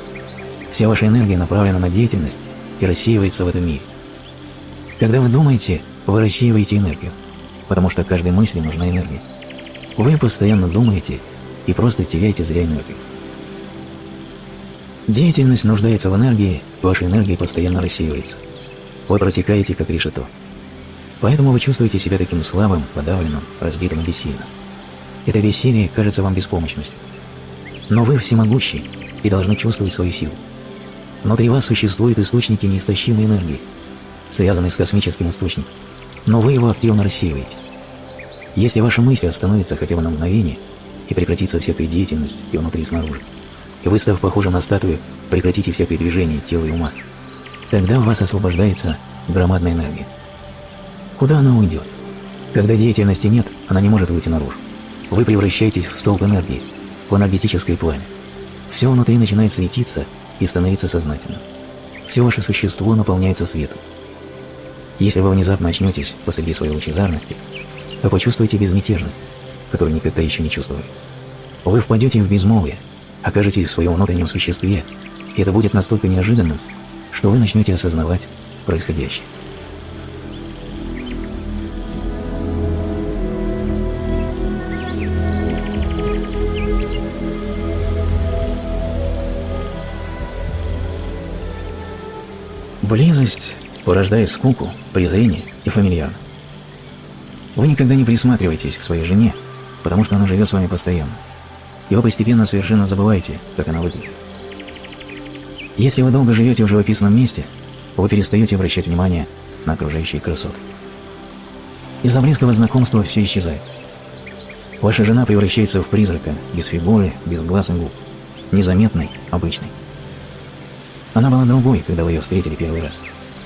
Вся ваша энергия направлена на деятельность и рассеивается в этом мире. Когда вы думаете, вы рассеиваете энергию, потому что каждой мысли нужна энергия. Вы постоянно думаете и просто теряете зря энергию. Деятельность нуждается в энергии, ваша энергия постоянно рассеивается. Вы протекаете, как решето. Поэтому вы чувствуете себя таким слабым, подавленным, разбитым и бессильным. Это бессилие кажется вам беспомощностью. Но вы всемогущий и должны чувствовать свою силу. Внутри вас существуют источники неистощимой энергии, связанные с космическим источником, но вы его активно рассеиваете. Если ваша мысль остановится хотя бы на мгновение и прекратится всякая деятельность и внутри и снаружи, и вы, став похожим на статую, прекратите всякое движение тела и ума, тогда у вас освобождается громадная энергия. Куда она уйдет? Когда деятельности нет, она не может выйти наружу. Вы превращаетесь в столб энергии, в энергетическое пламя. Все внутри начинает светиться и становиться сознательным. Все ваше существо наполняется светом. Если вы внезапно очнетесь посреди своей лучезарности, то почувствуете безмятежность, которую никогда еще не чувствовали. Вы впадете в безмолвие, окажетесь в своем внутреннем существе, и это будет настолько неожиданным, что вы начнете осознавать происходящее. Близость порождает скуку, презрение и фамильярность. Вы никогда не присматриваетесь к своей жене, потому что она живет с вами постоянно, и вы постепенно совершенно забываете, как она выглядит. Если вы долго живете в живописном месте, вы перестаете обращать внимание на окружающие красоты. Из-за близкого знакомства все исчезает. Ваша жена превращается в призрака, без фигуры, без глаз и губ, незаметной, обычной. Она была другой, когда вы ее встретили первый раз.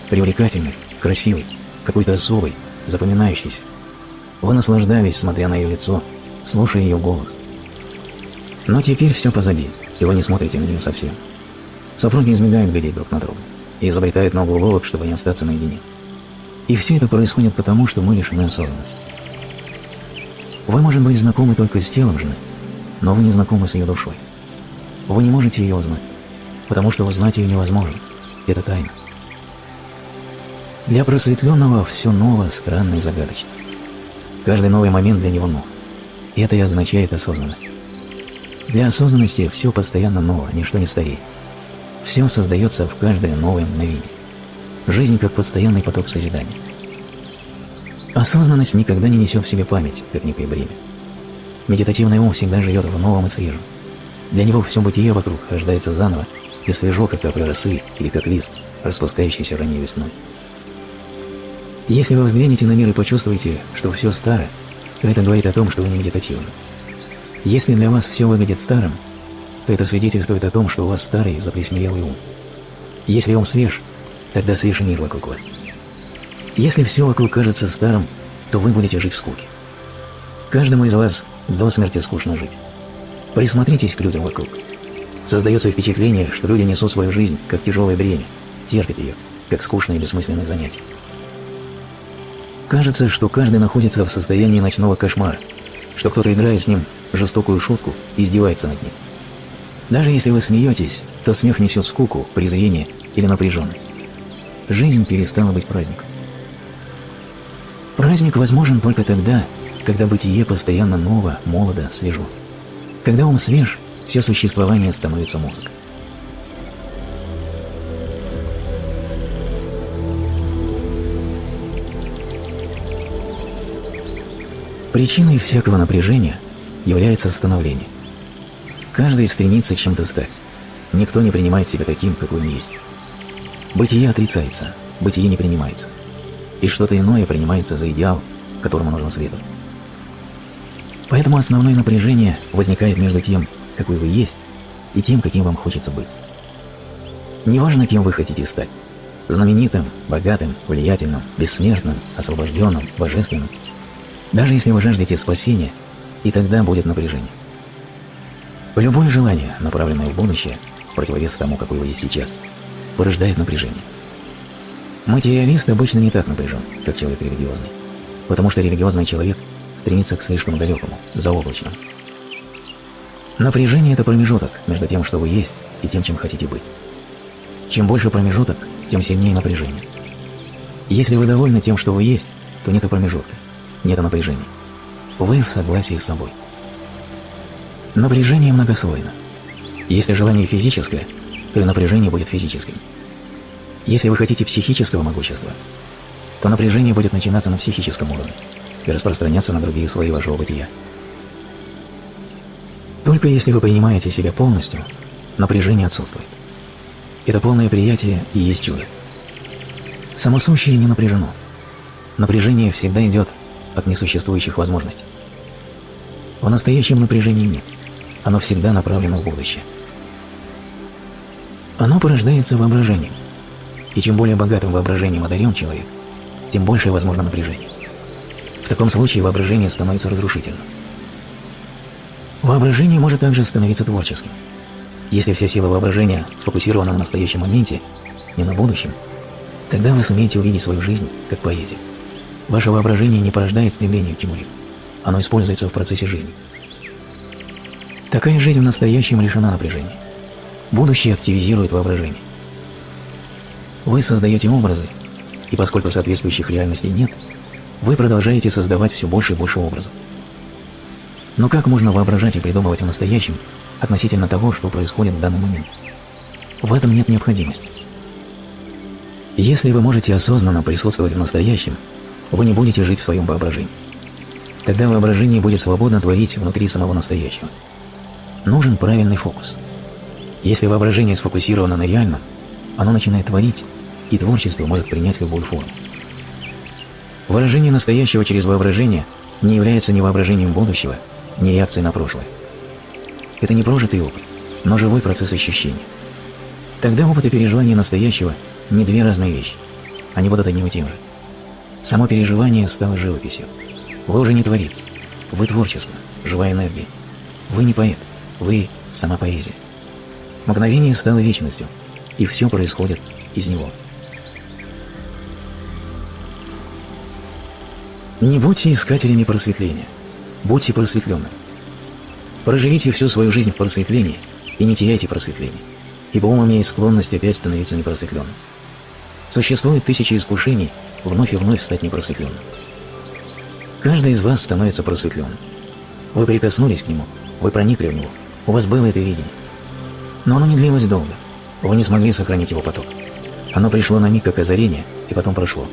Привлекательной, красивой, какой-то особой, запоминающейся. Вы наслаждались, смотря на ее лицо, слушая ее голос. Но теперь все позади, и вы не смотрите на нее совсем. Супруги избегают глядеть друг на друга и изобретают много уловок, чтобы не остаться наедине. И все это происходит потому, что мы лишены осознанности. Вы, может быть, знакомы только с телом жены, но вы не знакомы с ее душой. Вы не можете ее узнать потому что узнать ее невозможно. Это тайна. Для просветленного все ново, странно и загадочно. Каждый новый момент для него нов. И это и означает осознанность. Для осознанности все постоянно ново, ничто не стареет. Все создается в каждое новое мгновение. Жизнь как постоянный поток созидания. Осознанность никогда не несет в себе память, как некое бремя. Медитативный ум всегда живет в новом и свежем. Для него все бытие вокруг рождается заново и свежо, как капля росы или как лист, распускающийся ранней весной. Если вы взглянете на мир и почувствуете, что все старо, то это говорит о том, что вы не медитативны. Если для вас все выглядит старым, то это свидетельствует о том, что у вас старый, заплесневелый ум. Если ум свеж, тогда свеж мир вокруг вас. Если все вокруг кажется старым, то вы будете жить в скуке. Каждому из вас до смерти скучно жить. Присмотритесь к людям вокруг. Создается впечатление, что люди несут свою жизнь как тяжелое бремя, терпят ее, как скучное и бессмысленное занятие. Кажется, что каждый находится в состоянии ночного кошмара, что кто-то, играя с ним жестокую шутку, издевается над ним. Даже если вы смеетесь, то смех несет скуку, презрение или напряженность. Жизнь перестала быть праздником. Праздник возможен только тогда, когда бытие постоянно ново, молодо, свежо. Когда ум свеж, все существование становится музыкой. Причиной всякого напряжения является становление. Каждый стремится чем-то стать. Никто не принимает себя таким, какой он есть. Бытие отрицается, бытие не принимается. И что-то иное принимается за идеал, которому нужно следовать. Поэтому основное напряжение возникает между тем, какой вы есть, и тем, каким вам хочется быть. Неважно, кем вы хотите стать – знаменитым, богатым, влиятельным, бессмертным, освобожденным, божественным. Даже если вы жаждете спасения, и тогда будет напряжение. Любое желание, направленное в будущее, противовес тому, какой вы есть сейчас, порождает напряжение. Материалист обычно не так напряжен, как человек религиозный, потому что религиозный человек стремится к слишком далекому, заоблачному. Напряжение – это промежуток между тем, что вы есть, и тем, чем хотите быть. Чем больше промежуток, тем сильнее напряжение. Если вы довольны тем, что вы есть, то нет промежутка, нет напряжения. Вы в согласии с собой. Напряжение многослойно. Если желание физическое, то и напряжение будет физическим. Если вы хотите психического могущества, то напряжение будет начинаться на психическом уровне и распространяться на другие слои вашего бытия. Только если вы принимаете себя полностью, напряжение отсутствует. Это полное приятие и есть чудо. Само сущее не напряжено. Напряжение всегда идет от несуществующих возможностей. В настоящем напряжении нет. Оно всегда направлено в будущее. Оно порождается воображением – и чем более богатым воображением одарен человек, тем больше возможно напряжение. В таком случае воображение становится разрушительным. Воображение может также становиться творческим. Если вся сила воображения сфокусирована на настоящем моменте, не на будущем, тогда вы сумеете увидеть свою жизнь как поэзию. Ваше воображение не порождает стремление к чему-либо. Оно используется в процессе жизни. Такая жизнь в настоящем лишена напряжения. Будущее активизирует воображение. Вы создаете образы, и поскольку соответствующих реальностей нет, вы продолжаете создавать все больше и больше образов. Но как можно воображать и придумывать в настоящем относительно того, что происходит в данный момент? В этом нет необходимости. Если вы можете осознанно присутствовать в настоящем, вы не будете жить в своем воображении. Тогда воображение будет свободно творить внутри самого настоящего. Нужен правильный фокус. Если воображение сфокусировано на реальном, оно начинает творить, и творчество может принять любую форму. Выражение настоящего через воображение не является ни воображением будущего, ни реакцией на прошлое. Это не прожитый опыт, но живой процесс ощущения. Тогда опыт и переживание настоящего не две разные вещи. Они будут одним и тем же. Само переживание стало живописью. Вы уже не творец. Вы творчество, живая энергия. Вы не поэт. Вы сама поэзия. Мгновение стало вечностью, и все происходит из него. Не будьте искателями просветления, будьте просветленными. Проживите всю свою жизнь в просветлении и не теряйте просветление, ибо ум имеет склонность опять становиться непросветленным. Существует тысячи искушений вновь и вновь стать непросветленным. Каждый из вас становится просветленным. Вы прикоснулись к нему, вы проникли в него, у вас было это видение. Но оно не длилось долго. Вы не смогли сохранить его поток. Оно пришло на миг как озарение, и потом прошло.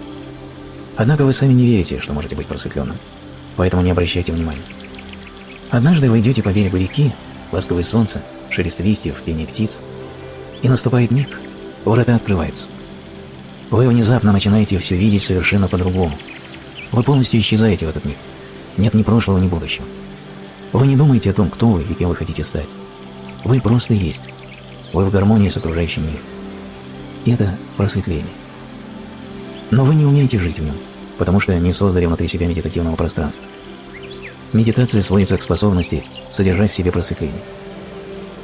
Однако вы сами не верите, что можете быть просветленным, поэтому не обращайте внимания. Однажды вы идете по берегу реки, ласковое солнце, шелест листьев, пение птиц, и наступает миг, ворота открываются. Вы внезапно начинаете все видеть совершенно по-другому. Вы полностью исчезаете в этот миг. Нет ни прошлого, ни будущего. Вы не думаете о том, кто вы и кем вы хотите стать. Вы просто есть. Вы в гармонии с окружающим миром. Это просветление. Но вы не умеете жить в нем, потому что не создали внутри себя медитативного пространства. Медитация сводится к способности содержать в себе просветление.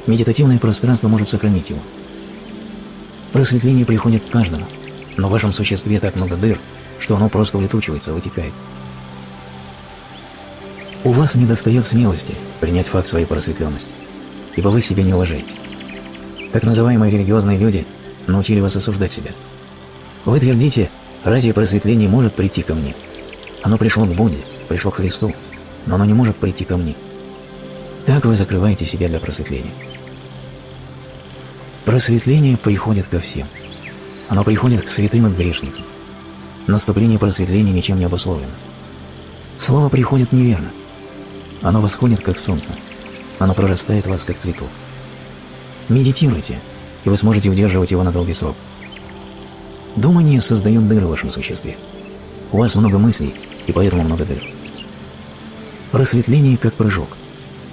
Медитативное пространство может сохранить его. Просветление приходит к каждому, но в вашем существе так много дыр, что оно просто улетучивается, вытекает. У вас недостает смелости принять факт своей просветленности, ибо вы себя не уважаете. Так называемые религиозные люди научили вас осуждать себя. Вы твердите, Разве просветление может прийти ко мне? Оно пришло к Будде, пришло к Христу, но оно не может прийти ко мне. Так вы закрываете себя для просветления. Просветление приходит ко всем. Оно приходит к святым и грешникам. Наступление просветления ничем не обусловлено. Слово приходит неверно. Оно восходит, как солнце. Оно прорастает вас, как цветок. Медитируйте, и вы сможете удерживать его на долгий срок. Думание создает дыры в вашем существе. У вас много мыслей, и поэтому много дыр. Просветление как прыжок.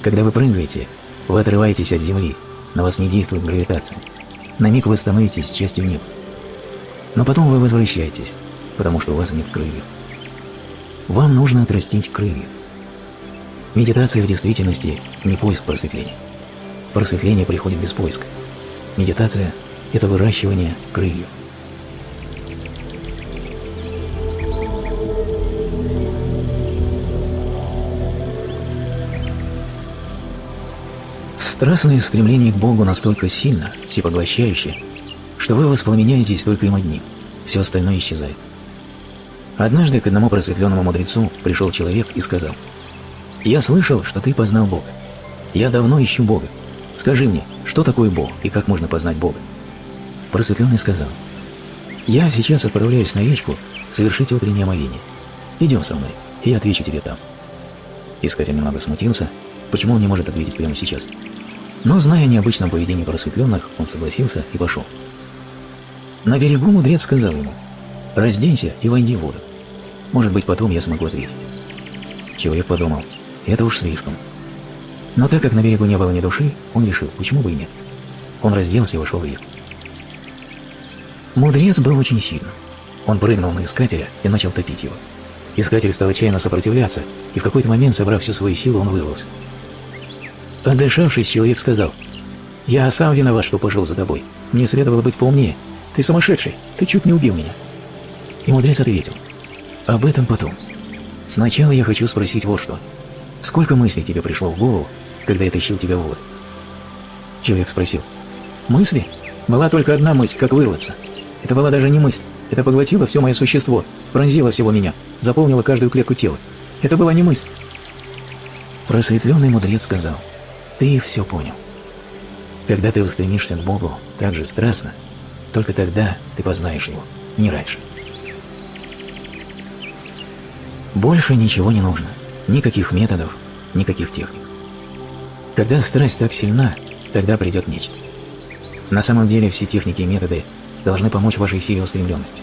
Когда вы прыгаете, вы отрываетесь от земли, на вас не действует гравитация. На миг вы становитесь частью неба. Но потом вы возвращаетесь, потому что у вас нет крыльев. Вам нужно отрастить крылья. Медитация в действительности не поиск просветления. Просветление приходит без поиска. Медитация – это выращивание крыльев. Страстное стремление к Богу настолько сильно, всепоглощающее, что вы воспламеняетесь только им одним, все остальное исчезает. Однажды к одному просветленному мудрецу пришел человек и сказал, «Я слышал, что ты познал Бога. Я давно ищу Бога. Скажи мне, что такое Бог и как можно познать Бога?» Просветленный сказал, «Я сейчас отправляюсь на речку совершить утреннее омовение. Идем со мной, и я отвечу тебе там». Искатель немного смутился, почему он не может ответить прямо сейчас. Но, зная необычном поведении просветленных, он согласился и пошел. На берегу мудрец сказал ему, «Разденься и войди в воду. Может быть, потом я смогу ответить». Человек подумал, это уж слишком. Но так как на берегу не было ни души, он решил, почему бы и нет. Он разделся и вошел в реку. Мудрец был очень сильным. Он прыгнул на искателя и начал топить его. Искатель стал отчаянно сопротивляться, и в какой-то момент, собрав всю свою силу, он вырвался. Отдышавшись, человек сказал, «Я сам виноват, что пошел за тобой. Мне следовало быть поумнее. Ты сумасшедший, ты чуть не убил меня». И мудрец ответил, «Об этом потом. Сначала я хочу спросить вот что. Сколько мыслей тебе пришло в голову, когда я тащил тебя в воду?» Человек спросил, «Мысли? Была только одна мысль, как вырваться. Это была даже не мысль, это поглотило все мое существо, пронзило всего меня, заполнило каждую клетку тела. Это была не мысль». Просветленный мудрец сказал, ты все понял. Когда ты устремишься к Богу так же страстно, только тогда ты познаешь Его, не раньше. Больше ничего не нужно. Никаких методов, никаких техник. Когда страсть так сильна, тогда придет нечто. На самом деле все техники и методы должны помочь вашей силе устремленности.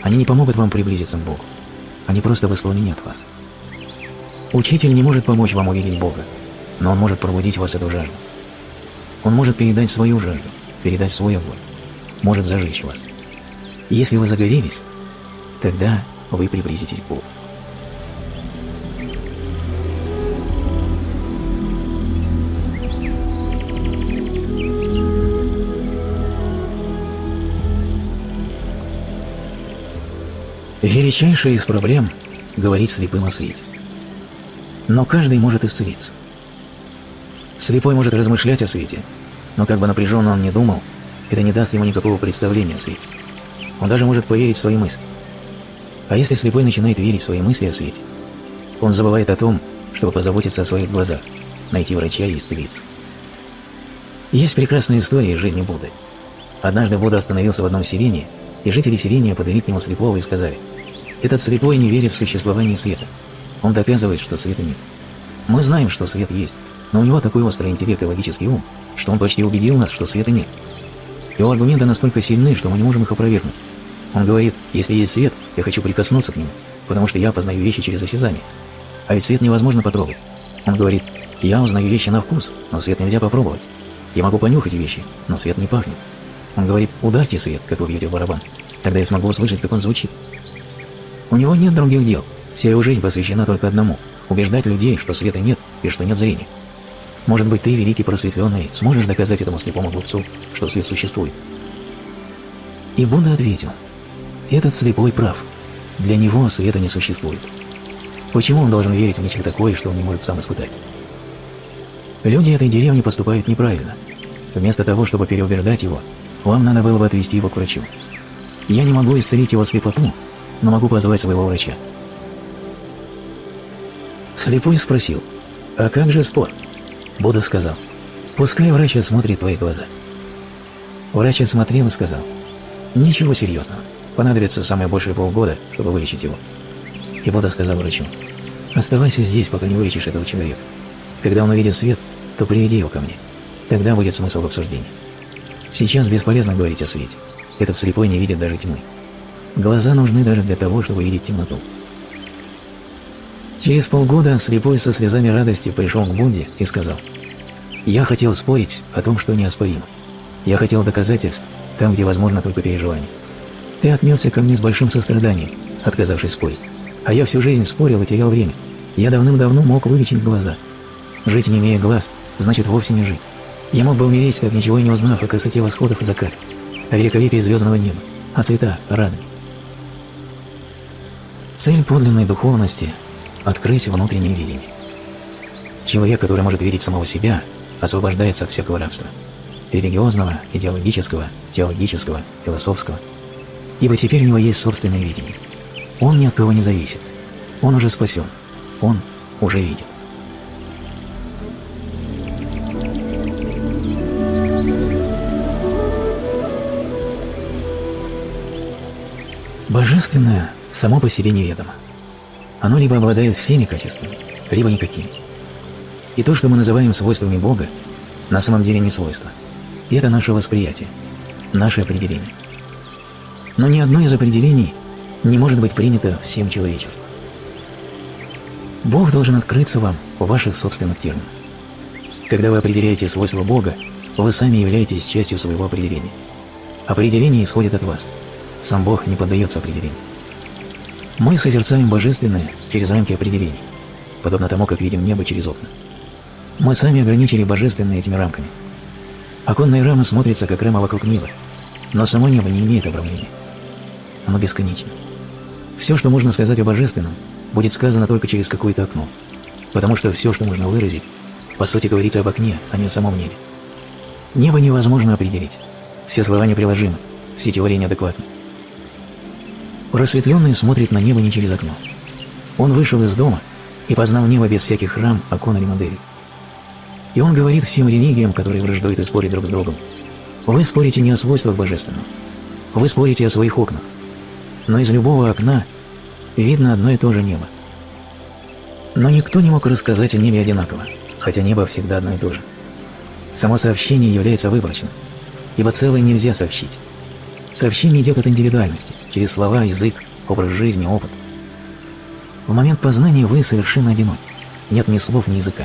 Они не помогут вам приблизиться к Богу. Они просто воспламенят вас. Учитель не может помочь вам увидеть Бога, но он может пробудить в вас эту жажду. Он может передать свою жажду, передать свой огонь, может зажечь вас. если вы загорелись, тогда вы приблизитесь к Богу. Величайшая из проблем – говорить слепым о свете. Но каждый может исцелиться. Слепой может размышлять о свете, но как бы напряженно он ни думал, это не даст ему никакого представления о свете. Он даже может поверить в свои мысли. А если слепой начинает верить в свои мысли о свете, он забывает о том, чтобы позаботиться о своих глазах, найти врача и исцелиться. Есть прекрасная история из жизни Будды. Однажды Будда остановился в одном селении, и жители селения подвели к нему слепого и сказали, «Этот слепой не верит в существование света. Он доказывает, что света нет. Мы знаем, что свет есть, но у него такой острый интеллект и логический ум, что он почти убедил нас, что света нет. Его аргументы настолько сильны, что мы не можем их опровергнуть. Он говорит, если есть свет, я хочу прикоснуться к нему, потому что я познаю вещи через осязание. А ведь свет невозможно потрогать. Он говорит, я узнаю вещи на вкус, но свет нельзя попробовать. Я могу понюхать вещи, но свет не пахнет. Он говорит, ударьте свет, как вы бьете в барабан. Тогда я смогу услышать, как он звучит. У него нет других дел. Вся его жизнь посвящена только одному – убеждать людей, что света нет и что нет зрения. Может быть, ты, великий просветленный, сможешь доказать этому слепому глупцу, что свет существует?» И Будда ответил, «Этот слепой прав. Для него света не существует. Почему он должен верить в нечто такое, что он не может сам испытать?» Люди этой деревни поступают неправильно. Вместо того, чтобы переубеждать его, вам надо было бы отвести его к врачу. Я не могу исцелить его слепоту, но могу позвать своего врача. Слепой спросил, «А как же спор?» Будда сказал, «Пускай врач осмотрит твои глаза». Врач осмотрел и сказал, «Ничего серьезного. Понадобится самое большее полгода, чтобы вылечить его». И Будда сказал врачу, «Оставайся здесь, пока не вылечишь этого человека. Когда он увидит свет, то приведи его ко мне. Тогда будет смысл в обсуждении. Сейчас бесполезно говорить о свете. Этот слепой не видит даже тьмы. Глаза нужны даже для того, чтобы видеть темноту. Через полгода слепой со слезами радости пришел к Будде и сказал, «Я хотел спорить о том, что неоспоримо. Я хотел доказательств там, где возможно только переживание. Ты отнесся ко мне с большим состраданием, отказавшись спорить. А я всю жизнь спорил и терял время. Я давным-давно мог вылечить глаза. Жить, не имея глаз, значит вовсе не жить. Я мог бы умереть, так ничего и не узнав о красоте восходов и закатов, о великолепии звездного неба, о цветах, о радуге. Цель подлинной духовности – открыть внутреннее видение. Человек, который может видеть самого себя, освобождается от всякого рабства – религиозного, идеологического, теологического, философского. Ибо теперь у него есть собственное видение. Он ни от кого не зависит. Он уже спасен. Он уже видит. Божественное само по себе неведомо. Оно либо обладает всеми качествами, либо никакими. И то, что мы называем свойствами Бога, на самом деле не свойства. И это наше восприятие, наше определение. Но ни одно из определений не может быть принято всем человечеством. Бог должен открыться вам в ваших собственных терминах. Когда вы определяете свойства Бога, вы сами являетесь частью своего определения. Определение исходит от вас – сам Бог не поддается определению. Мы созерцаем божественное через рамки определений, подобно тому, как видим небо через окна. Мы сами ограничили божественное этими рамками. Оконная рама смотрится, как рама вокруг неба, но само небо не имеет обрамления. Оно бесконечно. Все, что можно сказать о божественном, будет сказано только через какое-то окно, потому что все, что можно выразить, по сути говорится об окне, а не о самом небе. Небо невозможно определить. Все слова неприложимы, все теории неадекватны. Просветленный смотрит на небо не через окно. Он вышел из дома и познал небо без всяких рам, окон или моделей. И он говорит всем религиям, которые враждуют и спорят друг с другом, вы спорите не о свойствах божественного, вы спорите о своих окнах, но из любого окна видно одно и то же небо. Но никто не мог рассказать о небе одинаково, хотя небо всегда одно и то же. Само сообщение является выборочным, ибо целое нельзя сообщить. Сообщение идет от индивидуальности, через слова, язык, образ жизни, опыт. В момент познания вы совершенно одиноки. Нет ни слов, ни языка.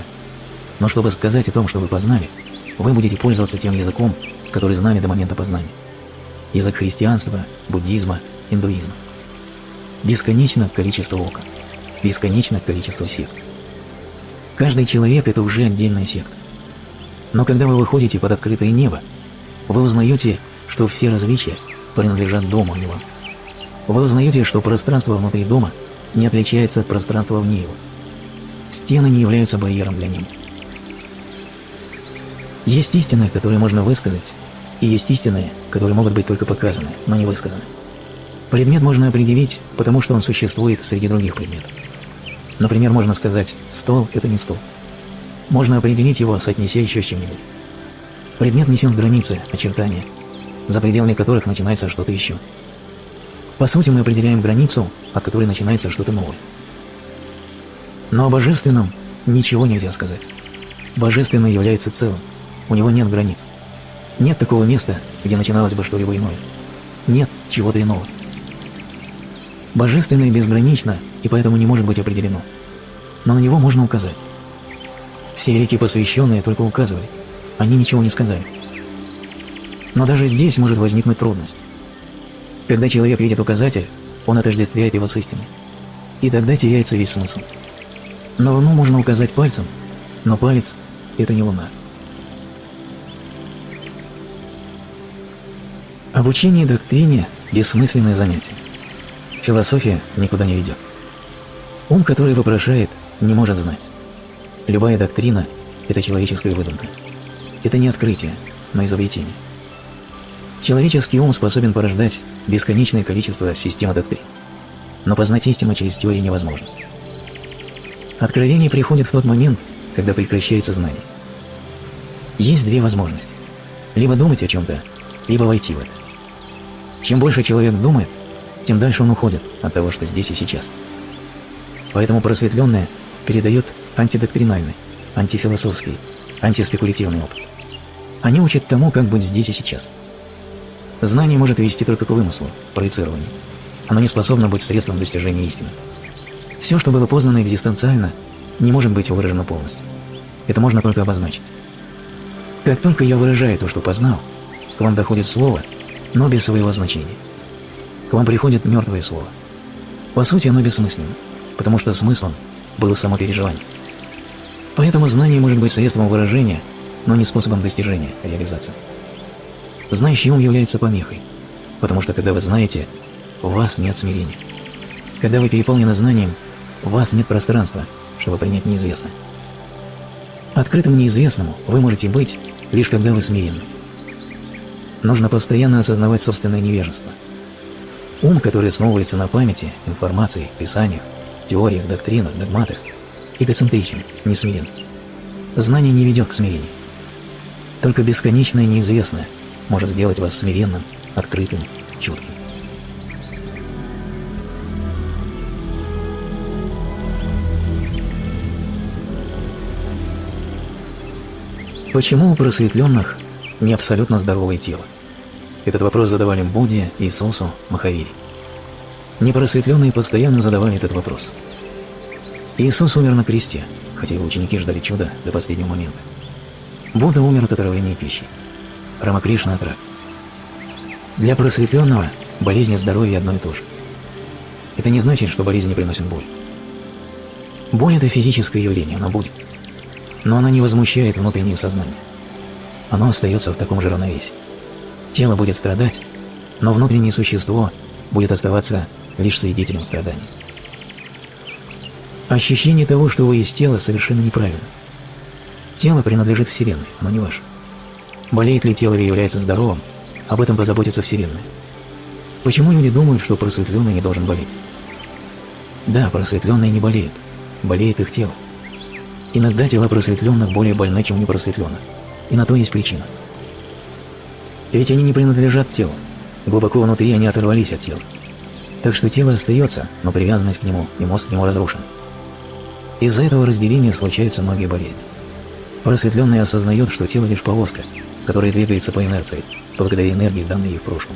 Но чтобы сказать о том, что вы познали, вы будете пользоваться тем языком, который знали до момента познания. Язык христианства, буддизма, индуизма. Бесконечно количество окон. Бесконечно количество сект. Каждый человек – это уже отдельная секта. Но когда вы выходите под открытое небо, вы узнаете, что все различия принадлежат дому, вам. Вы узнаете, что пространство внутри дома не отличается от пространства вне его. Стены не являются барьером для него. Есть истины, которые можно высказать, и есть истины, которые могут быть только показаны, но не высказаны. Предмет можно определить, потому что он существует среди других предметов. Например, можно сказать «стол – это не стол». Можно определить его, соотнеся еще с чем-нибудь. Предмет несет границы, очертания – за пределами которых начинается что-то еще. По сути, мы определяем границу, от которой начинается что-то новое. Но о божественном ничего нельзя сказать. Божественное является целым, у него нет границ. Нет такого места, где начиналось бы что-либо иное. Нет чего-то иного. Божественное безгранично и поэтому не может быть определено. Но на него можно указать. Все великие посвященные только указывали, они ничего не сказали. Но даже здесь может возникнуть трудность. Когда человек видит указатель, он отождествляет его с истиной. И тогда теряется весь смысл. На Луну можно указать пальцем, но палец – это не Луна. Обучение доктрине – бессмысленное занятие. Философия никуда не ведет. Ум, который вопрошает, не может знать. Любая доктрина – это человеческая выдумка. Это не открытие, но изобретение. Человеческий ум способен порождать бесконечное количество систем доктрин. Но познать истину через теорию невозможно. Откровение приходит в тот момент, когда прекращается знание. Есть две возможности. Либо думать о чем-то, либо войти в это. Чем больше человек думает, тем дальше он уходит от того, что здесь и сейчас. Поэтому просветленное передает антидоктринальный, антифилософский, антиспекулятивный опыт. Они учат тому, как быть здесь и сейчас – Знание может вести только к вымыслу, проецированию. Оно не способно быть средством достижения истины. Все, что было познано экзистенциально, не может быть выражено полностью. Это можно только обозначить. Как только я выражаю то, что познал, к вам доходит слово, но без своего значения. К вам приходит мертвое слово. По сути, оно бессмысленно, потому что смыслом было само переживание. Поэтому знание может быть средством выражения, но не способом достижения, реализации. Знающий ум является помехой, потому что когда вы знаете, у вас нет смирения. Когда вы переполнены знанием, у вас нет пространства, чтобы принять неизвестное. Открытым неизвестному вы можете быть, лишь когда вы смиренны. Нужно постоянно осознавать собственное невежество. Ум, который основывается на памяти, информации, писаниях, теориях, доктринах, догматах, эгоцентричен, не смирен. Знание не ведет к смирению. Только бесконечное неизвестное может сделать вас смиренным, открытым, чутким. Почему у просветленных не абсолютно здоровое тело? Этот вопрос задавали Будде, Иисусу, Махавире. Непросветленные постоянно задавали этот вопрос. Иисус умер на кресте, хотя его ученики ждали чуда до последнего момента. Будда умер от отравления пищей. Рамакришна рака. Для просветленного болезнь и здоровье одно и то же. Это не значит, что болезнь не приносит боль. Боль – это физическое явление, оно будет. Но оно не возмущает внутреннее сознание. Оно остается в таком же равновесии. Тело будет страдать, но внутреннее существо будет оставаться лишь свидетелем страданий. Ощущение того, что вы из тела, совершенно неправильно. Тело принадлежит Вселенной, оно не ваше. Болеет ли тело или является здоровым, об этом позаботится Вселенная. Почему люди думают, что просветленный не должен болеть? Да, просветленные не болеют, болеет их тело. Иногда тела просветленных более больны, чем непросветленных, и на то есть причина. Ведь они не принадлежат телу, глубоко внутри они оторвались от тела. Так что тело остается, но привязанность к нему и мозг к нему разрушен. Из-за этого разделения случаются многие болезни. Просветленный осознает, что тело лишь повозка, которая двигается по инерции, благодаря энергии, данной ей в прошлом.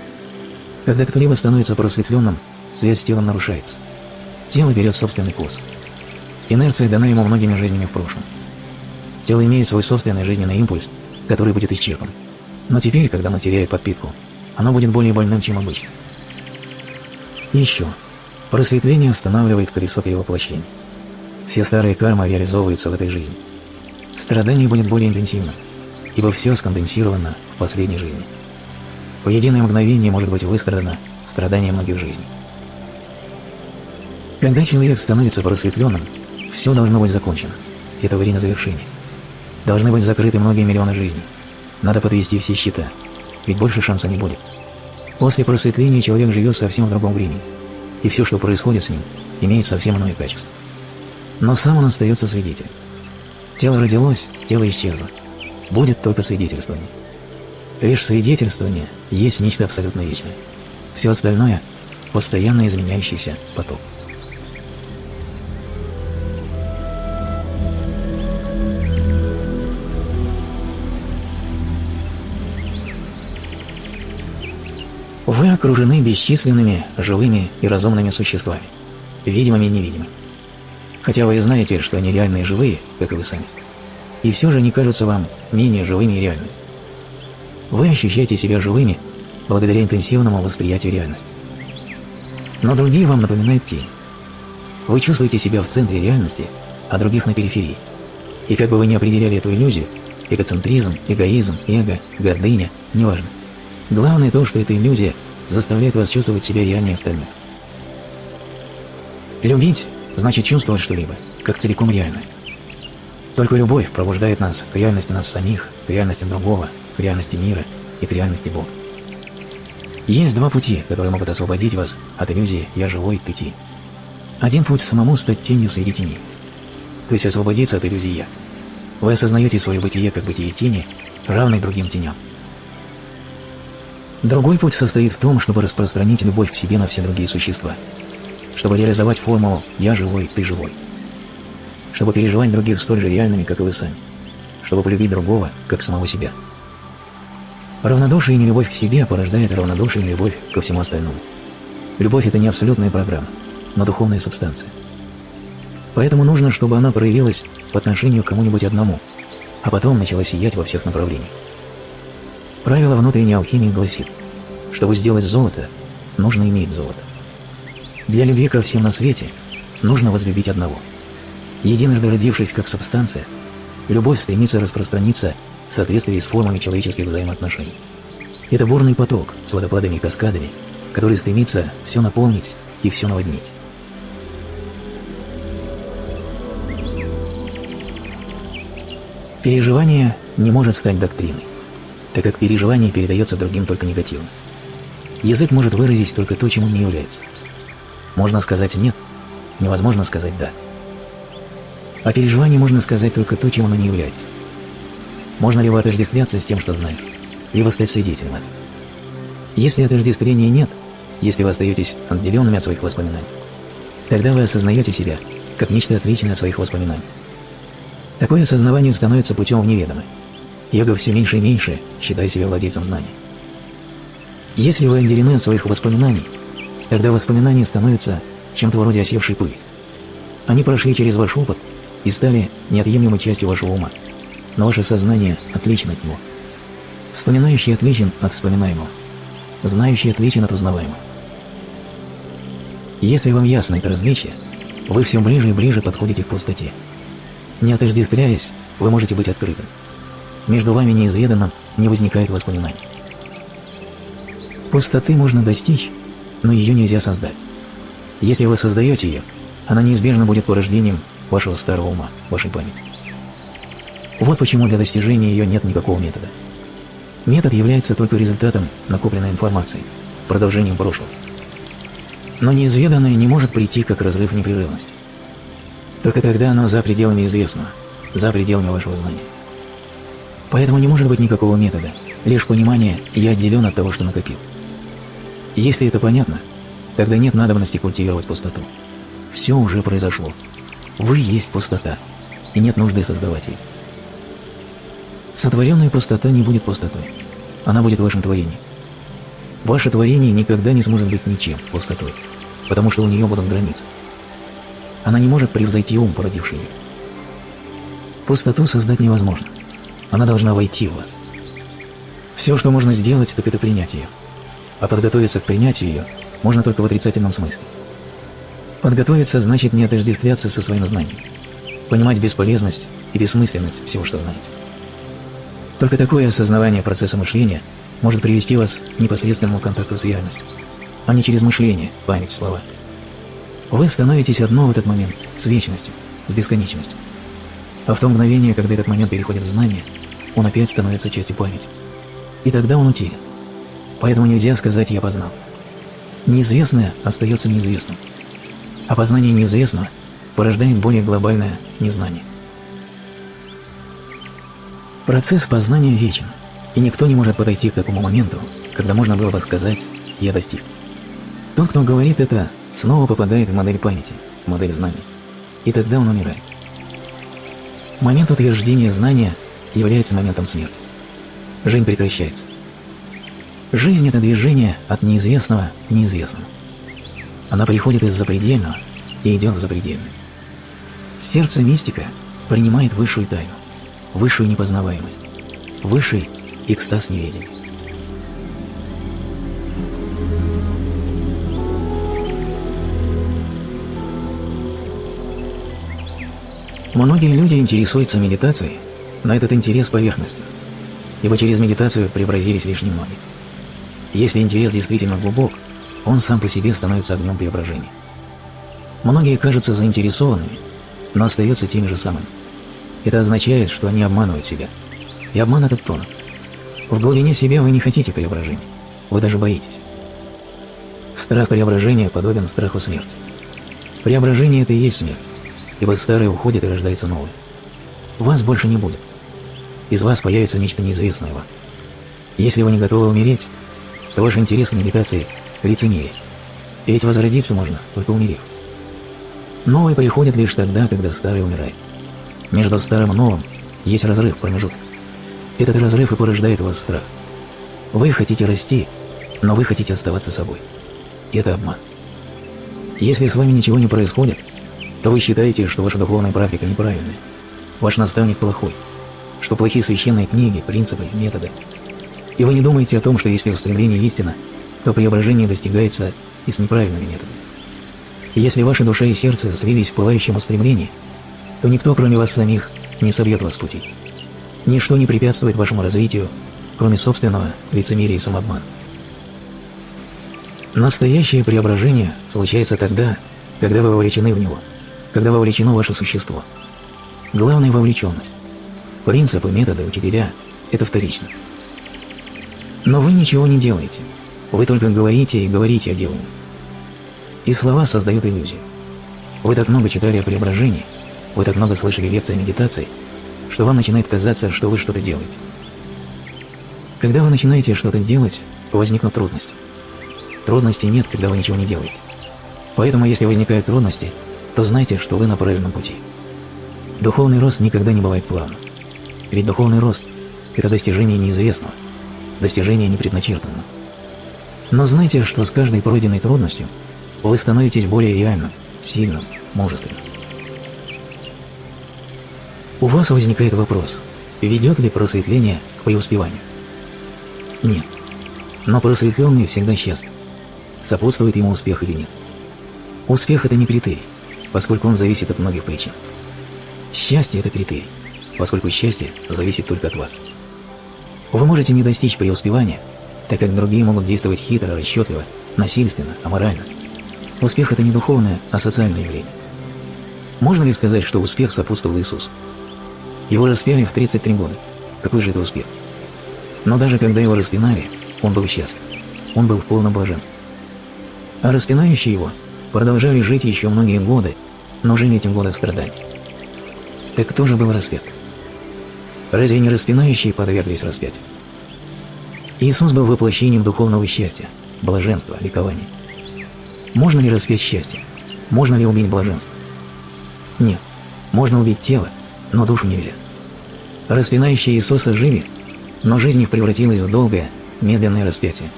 Когда кто-либо становится просветленным, связь с телом нарушается. Тело берет собственный курс. Инерция дана ему многими жизнями в прошлом. Тело имеет свой собственный жизненный импульс, который будет исчерпан. Но теперь, когда оно теряет подпитку, оно будет более больным, чем обычно. И еще. Просветление останавливает колесо перевоплощения. Все старые кармы реализовываются в этой жизни. Страдание будет более интенсивным, ибо все сконденсировано в последней жизни. В единое мгновение может быть выстрадано страдание многих жизней. Когда человек становится просветленным, все должно быть закончено. Это время завершения. Должны быть закрыты многие миллионы жизней. Надо подвести все счета, ведь больше шанса не будет. После просветления человек живет совсем в другом времени, и все, что происходит с ним, имеет совсем иное качество. Но сам он остается свидетелем. Тело родилось, тело исчезло. Будет только свидетельствование. Лишь свидетельствование есть нечто абсолютно вечное. Все остальное – постоянно изменяющийся поток. Вы окружены бесчисленными живыми и разумными существами, видимыми и невидимыми. Хотя вы знаете, что они реальные и живые, как и вы сами. И все же они кажутся вам менее живыми и реальными. Вы ощущаете себя живыми благодаря интенсивному восприятию реальности. Но другие вам напоминают тень. Вы чувствуете себя в центре реальности, а других на периферии. И как бы вы ни определяли эту иллюзию, эгоцентризм, эгоизм, эго, гордыня, неважно. Главное то, что эта иллюзия заставляет вас чувствовать себя реальнее остальных. Любить значит чувствовать что-либо, как целиком реальное. Только любовь пробуждает нас к реальности нас самих, к реальности другого, к реальности мира и к реальности Бога. Есть два пути, которые могут освободить вас от иллюзии «я живой, ты ти». Один путь – самому стать тенью среди теней, то есть освободиться от иллюзии «я». Вы осознаете свое бытие как бытие тени, равной другим теням. Другой путь состоит в том, чтобы распространить любовь к себе на все другие существа, чтобы реализовать формулу «я живой, ты живой», чтобы переживать других столь же реальными, как и вы сами, чтобы полюбить другого, как самого себя. Равнодушие и нелюбовь к себе порождает равнодушие и любовь ко всему остальному. Любовь – это не абсолютная программа, но духовная субстанция. Поэтому нужно, чтобы она проявилась по отношению к кому-нибудь одному, а потом начала сиять во всех направлениях. Правило внутренней алхимии гласит, чтобы сделать золото, нужно иметь золото. Для любви ко всем на свете нужно возлюбить одного. Единожды родившись как субстанция, любовь стремится распространиться в соответствии с формами человеческих взаимоотношений. Это бурный поток с водопадами и каскадами, который стремится все наполнить и все наводнить. Переживание не может стать доктриной, так как переживание передается другим только негативно. Язык может выразить только то, чем он не является. Можно сказать «нет», невозможно сказать «да». О переживании можно сказать только то, чем оно не является. Можно либо отождествляться с тем, что знаешь, либо стать свидетелем этого. Если отождествления нет, если вы остаетесь отделенными от своих воспоминаний, тогда вы осознаете себя как нечто отличное от своих воспоминаний. Такое осознавание становится путем в неведомое. Йога все меньше и меньше, считая себя владельцем знаний. Если вы отделены от своих воспоминаний, тогда воспоминания становятся чем-то вроде осевшей пыли. Они прошли через ваш опыт и стали неотъемлемой частью вашего ума, но ваше сознание отлично от него. Вспоминающий отличен от вспоминаемого, знающий отличен от узнаваемого. Если вам ясно это различие, вы все ближе и ближе подходите к пустоте. Не отождествляясь, вы можете быть открытым. Между вами неизведанным не возникает воспоминаний. Пустоты можно достичь, но ее нельзя создать. Если вы создаете ее, она неизбежно будет порождением вашего старого ума, вашей памяти. Вот почему для достижения ее нет никакого метода. Метод является только результатом накопленной информации, продолжением прошлого. Но неизведанное не может прийти как разрыв непрерывности. Только тогда оно за пределами известного, за пределами вашего знания. Поэтому не может быть никакого метода, лишь понимание «я отделен от того, что накопил». Если это понятно, тогда нет надобности культивировать пустоту. Все уже произошло. Вы есть пустота, и нет нужды создавать ее. Сотворенная пустота не будет пустотой. Она будет вашим творением. Ваше творение никогда не сможет быть ничем пустотой, потому что у нее будут границы. Она не может превзойти ум, породивший ее. Пустоту создать невозможно. Она должна войти в вас. Все, что можно сделать, так это принять ее. А подготовиться к принятию ее можно только в отрицательном смысле. Подготовиться значит не отождествляться со своим знанием. Понимать бесполезность и бессмысленность всего, что знаете. Только такое осознавание процесса мышления может привести вас к непосредственному контакту с реальностью, а не через мышление, память, слова. Вы становитесь одно в этот момент с вечностью, с бесконечностью. А в то мгновение, когда этот момент переходит в знание, он опять становится частью памяти. И тогда он утерян. Поэтому нельзя сказать «я познал». Неизвестное остается неизвестным. А познание неизвестного порождает более глобальное незнание. Процесс познания вечен, и никто не может подойти к такому моменту, когда можно было бы сказать «я достиг». Тот, кто говорит это, снова попадает в модель памяти, модель знаний, и тогда он умирает. Момент утверждения знания является моментом смерти. Жизнь прекращается. Жизнь – это движение от неизвестного к неизвестному. Она приходит из запредельного и идет в запредельное. Сердце мистика принимает высшую тайну, высшую непознаваемость, высший экстаз неведения. Многие люди интересуются медитацией, но этот интерес поверхностен, ибо через медитацию преобразились лишь немногие. Если интерес действительно глубок, он сам по себе становится огнем преображения. Многие кажутся заинтересованными, но остаются теми же самыми. Это означает, что они обманывают себя. И обман этот тонок. В глубине себя вы не хотите преображения. Вы даже боитесь. Страх преображения подобен страху смерти. Преображение – это и есть смерть ибо старое уходит и рождается новое. Вас больше не будет. Из вас появится нечто неизвестное вам. Если вы не готовы умереть, то ваш интерес к медитации – лицемерие. Ведь возродиться можно, только умерев. Новое приходит лишь тогда, когда старое умирает. Между старым и новым есть разрыв, промежуток. Этот разрыв и порождает у вас страх. Вы хотите расти, но вы хотите оставаться собой. Это обман. Если с вами ничего не происходит – то вы считаете, что ваша духовная практика неправильная, ваш наставник плохой, что плохие священные книги, принципы, методы. И вы не думаете о том, что если устремление истина, то преображение достигается и с неправильными методами. Если ваша душа и сердце слились в пылающем устремлении, то никто, кроме вас самих, не собьет вас с пути. Ничто не препятствует вашему развитию, кроме собственного лицемерия и самообмана. Настоящее преображение случается тогда, когда вы вовлечены в него, когда вовлечено ваше существо. Главная вовлеченность. Принципы, методы, учителя – это вторично. Но вы ничего не делаете. Вы только говорите и говорите о делании. И слова создают иллюзию. Вы так много читали о преображении, вы так много слышали лекций о медитации, что вам начинает казаться, что вы что-то делаете. Когда вы начинаете что-то делать, возникнут трудности. Трудностей нет, когда вы ничего не делаете. Поэтому, если возникают трудности, то знайте, что вы на правильном пути. Духовный рост никогда не бывает плавным. Ведь духовный рост – это достижение неизвестного, достижение непредначертанного. Но знайте, что с каждой пройденной трудностью вы становитесь более реальным, сильным, мужественным. У вас возникает вопрос, ведет ли просветление к преуспеванию? Нет. Но просветленный всегда счастлив. Сопутствует ему успех или нет. Успех – это не критерий, поскольку он зависит от многих причин. Счастье – это критерий, поскольку счастье зависит только от вас. Вы можете не достичь преуспевания, так как другие могут действовать хитро, расчетливо, насильственно, аморально. Успех – это не духовное, а социальное явление. Можно ли сказать, что успех сопутствовал Иисусу? Его распяли в 33 года. Какой же это успех? Но даже когда его распинали, он был счастлив. Он был в полном блаженстве. А распинающие его продолжали жить еще многие годы, но жили этим годы в страдании. Так кто же был распят? Разве не распинающие подверглись распятию? Иисус был воплощением духовного счастья, блаженства, ликования. Можно ли распять счастье? Можно ли убить блаженство? Нет. Можно убить тело, но душу нельзя. Распинающие Иисуса жили, но жизнь их превратилась в долгое, медленное распятие.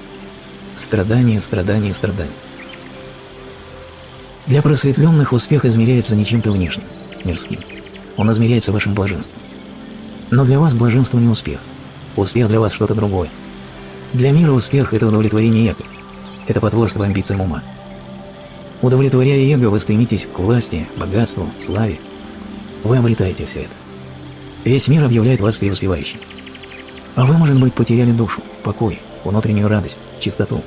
Страдание, страдание, страдание. Для просветленных успех измеряется не чем-то внешним, мирским. Он измеряется вашим блаженством. Но для вас блаженство не успех. Успех для вас что-то другое. Для мира успех – это удовлетворение эго. Это потворство амбициям ума. Удовлетворяя эго, вы стремитесь к власти, богатству, славе. Вы обретаете все это. Весь мир объявляет вас преуспевающим. А вы, может быть, потеряли душу, покой, внутреннюю радость, чистоту.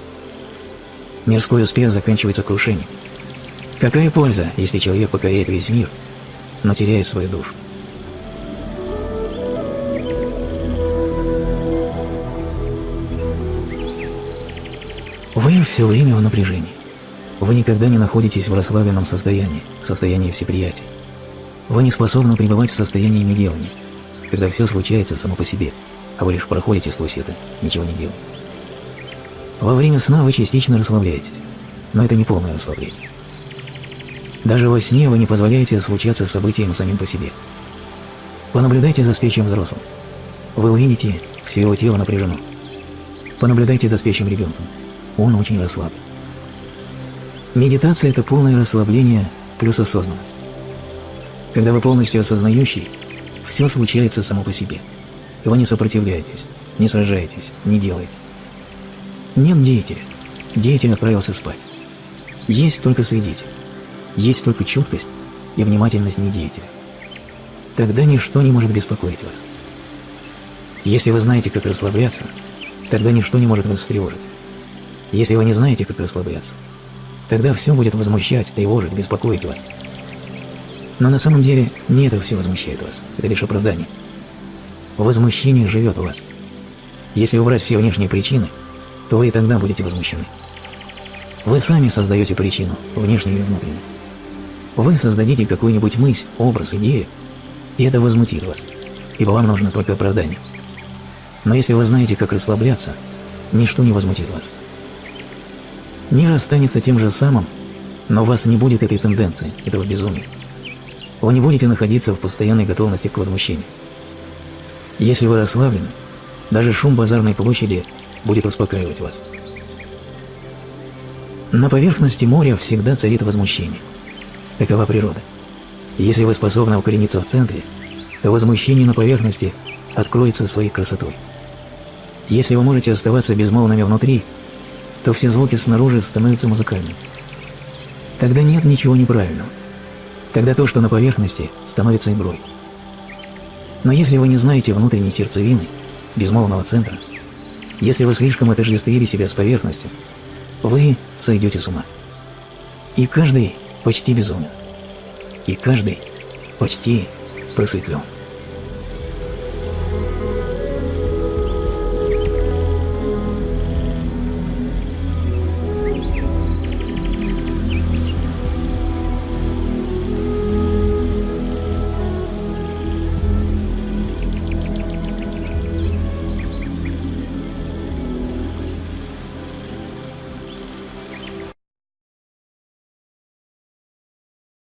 Мирской успех заканчивается крушением. Какая польза, если человек покоряет весь мир, но теряет свою душу? Все время в напряжении. Вы никогда не находитесь в расслабленном состоянии, в состоянии всеприятия. Вы не способны пребывать в состоянии неделания, когда все случается само по себе, а вы лишь проходите сквозь это, ничего не делая. Во время сна вы частично расслабляетесь, но это не полное расслабление. Даже во сне вы не позволяете случаться событиям самим по себе. Понаблюдайте за спящим взрослым. Вы увидите, все его тело напряжено. Понаблюдайте за спящим ребенком. Он очень расслаблен. Медитация – это полное расслабление плюс осознанность. Когда вы полностью осознающий, все случается само по себе. И вы не сопротивляетесь, не сражаетесь, не делаете. Нет деятеля. Деятель отправился спать. Есть только свидетель. Есть только чуткость и внимательность недеятеля. Тогда ничто не может беспокоить вас. Если вы знаете, как расслабляться, тогда ничто не может вас встревожить. Если вы не знаете, как расслабляться, тогда все будет возмущать, тревожить, беспокоить вас. Но на самом деле не это все возмущает вас, это лишь оправдание. Возмущение живет в вас. Если убрать все внешние причины, то вы и тогда будете возмущены. Вы сами создаете причину, внешнюю и внутреннюю. Вы создадите какую-нибудь мысль, образ, идею, и это возмутит вас, ибо вам нужно только оправдание. Но если вы знаете, как расслабляться, ничто не возмутит вас. Мир останется тем же самым, но у вас не будет этой тенденции, этого безумия. Вы не будете находиться в постоянной готовности к возмущению. Если вы расслаблены, даже шум базарной площади будет успокаивать вас. На поверхности моря всегда царит возмущение. Такова природа. Если вы способны укорениться в центре, то возмущение на поверхности откроется своей красотой. Если вы можете оставаться безмолвными внутри, то все звуки снаружи становятся музыкальными. Тогда нет ничего неправильного. Тогда то, что на поверхности, становится игрой. Но если вы не знаете внутренней сердцевины, безмолвного центра, если вы слишком отождествили себя с поверхностью, вы сойдете с ума. И каждый почти безумен. И каждый почти просветлен.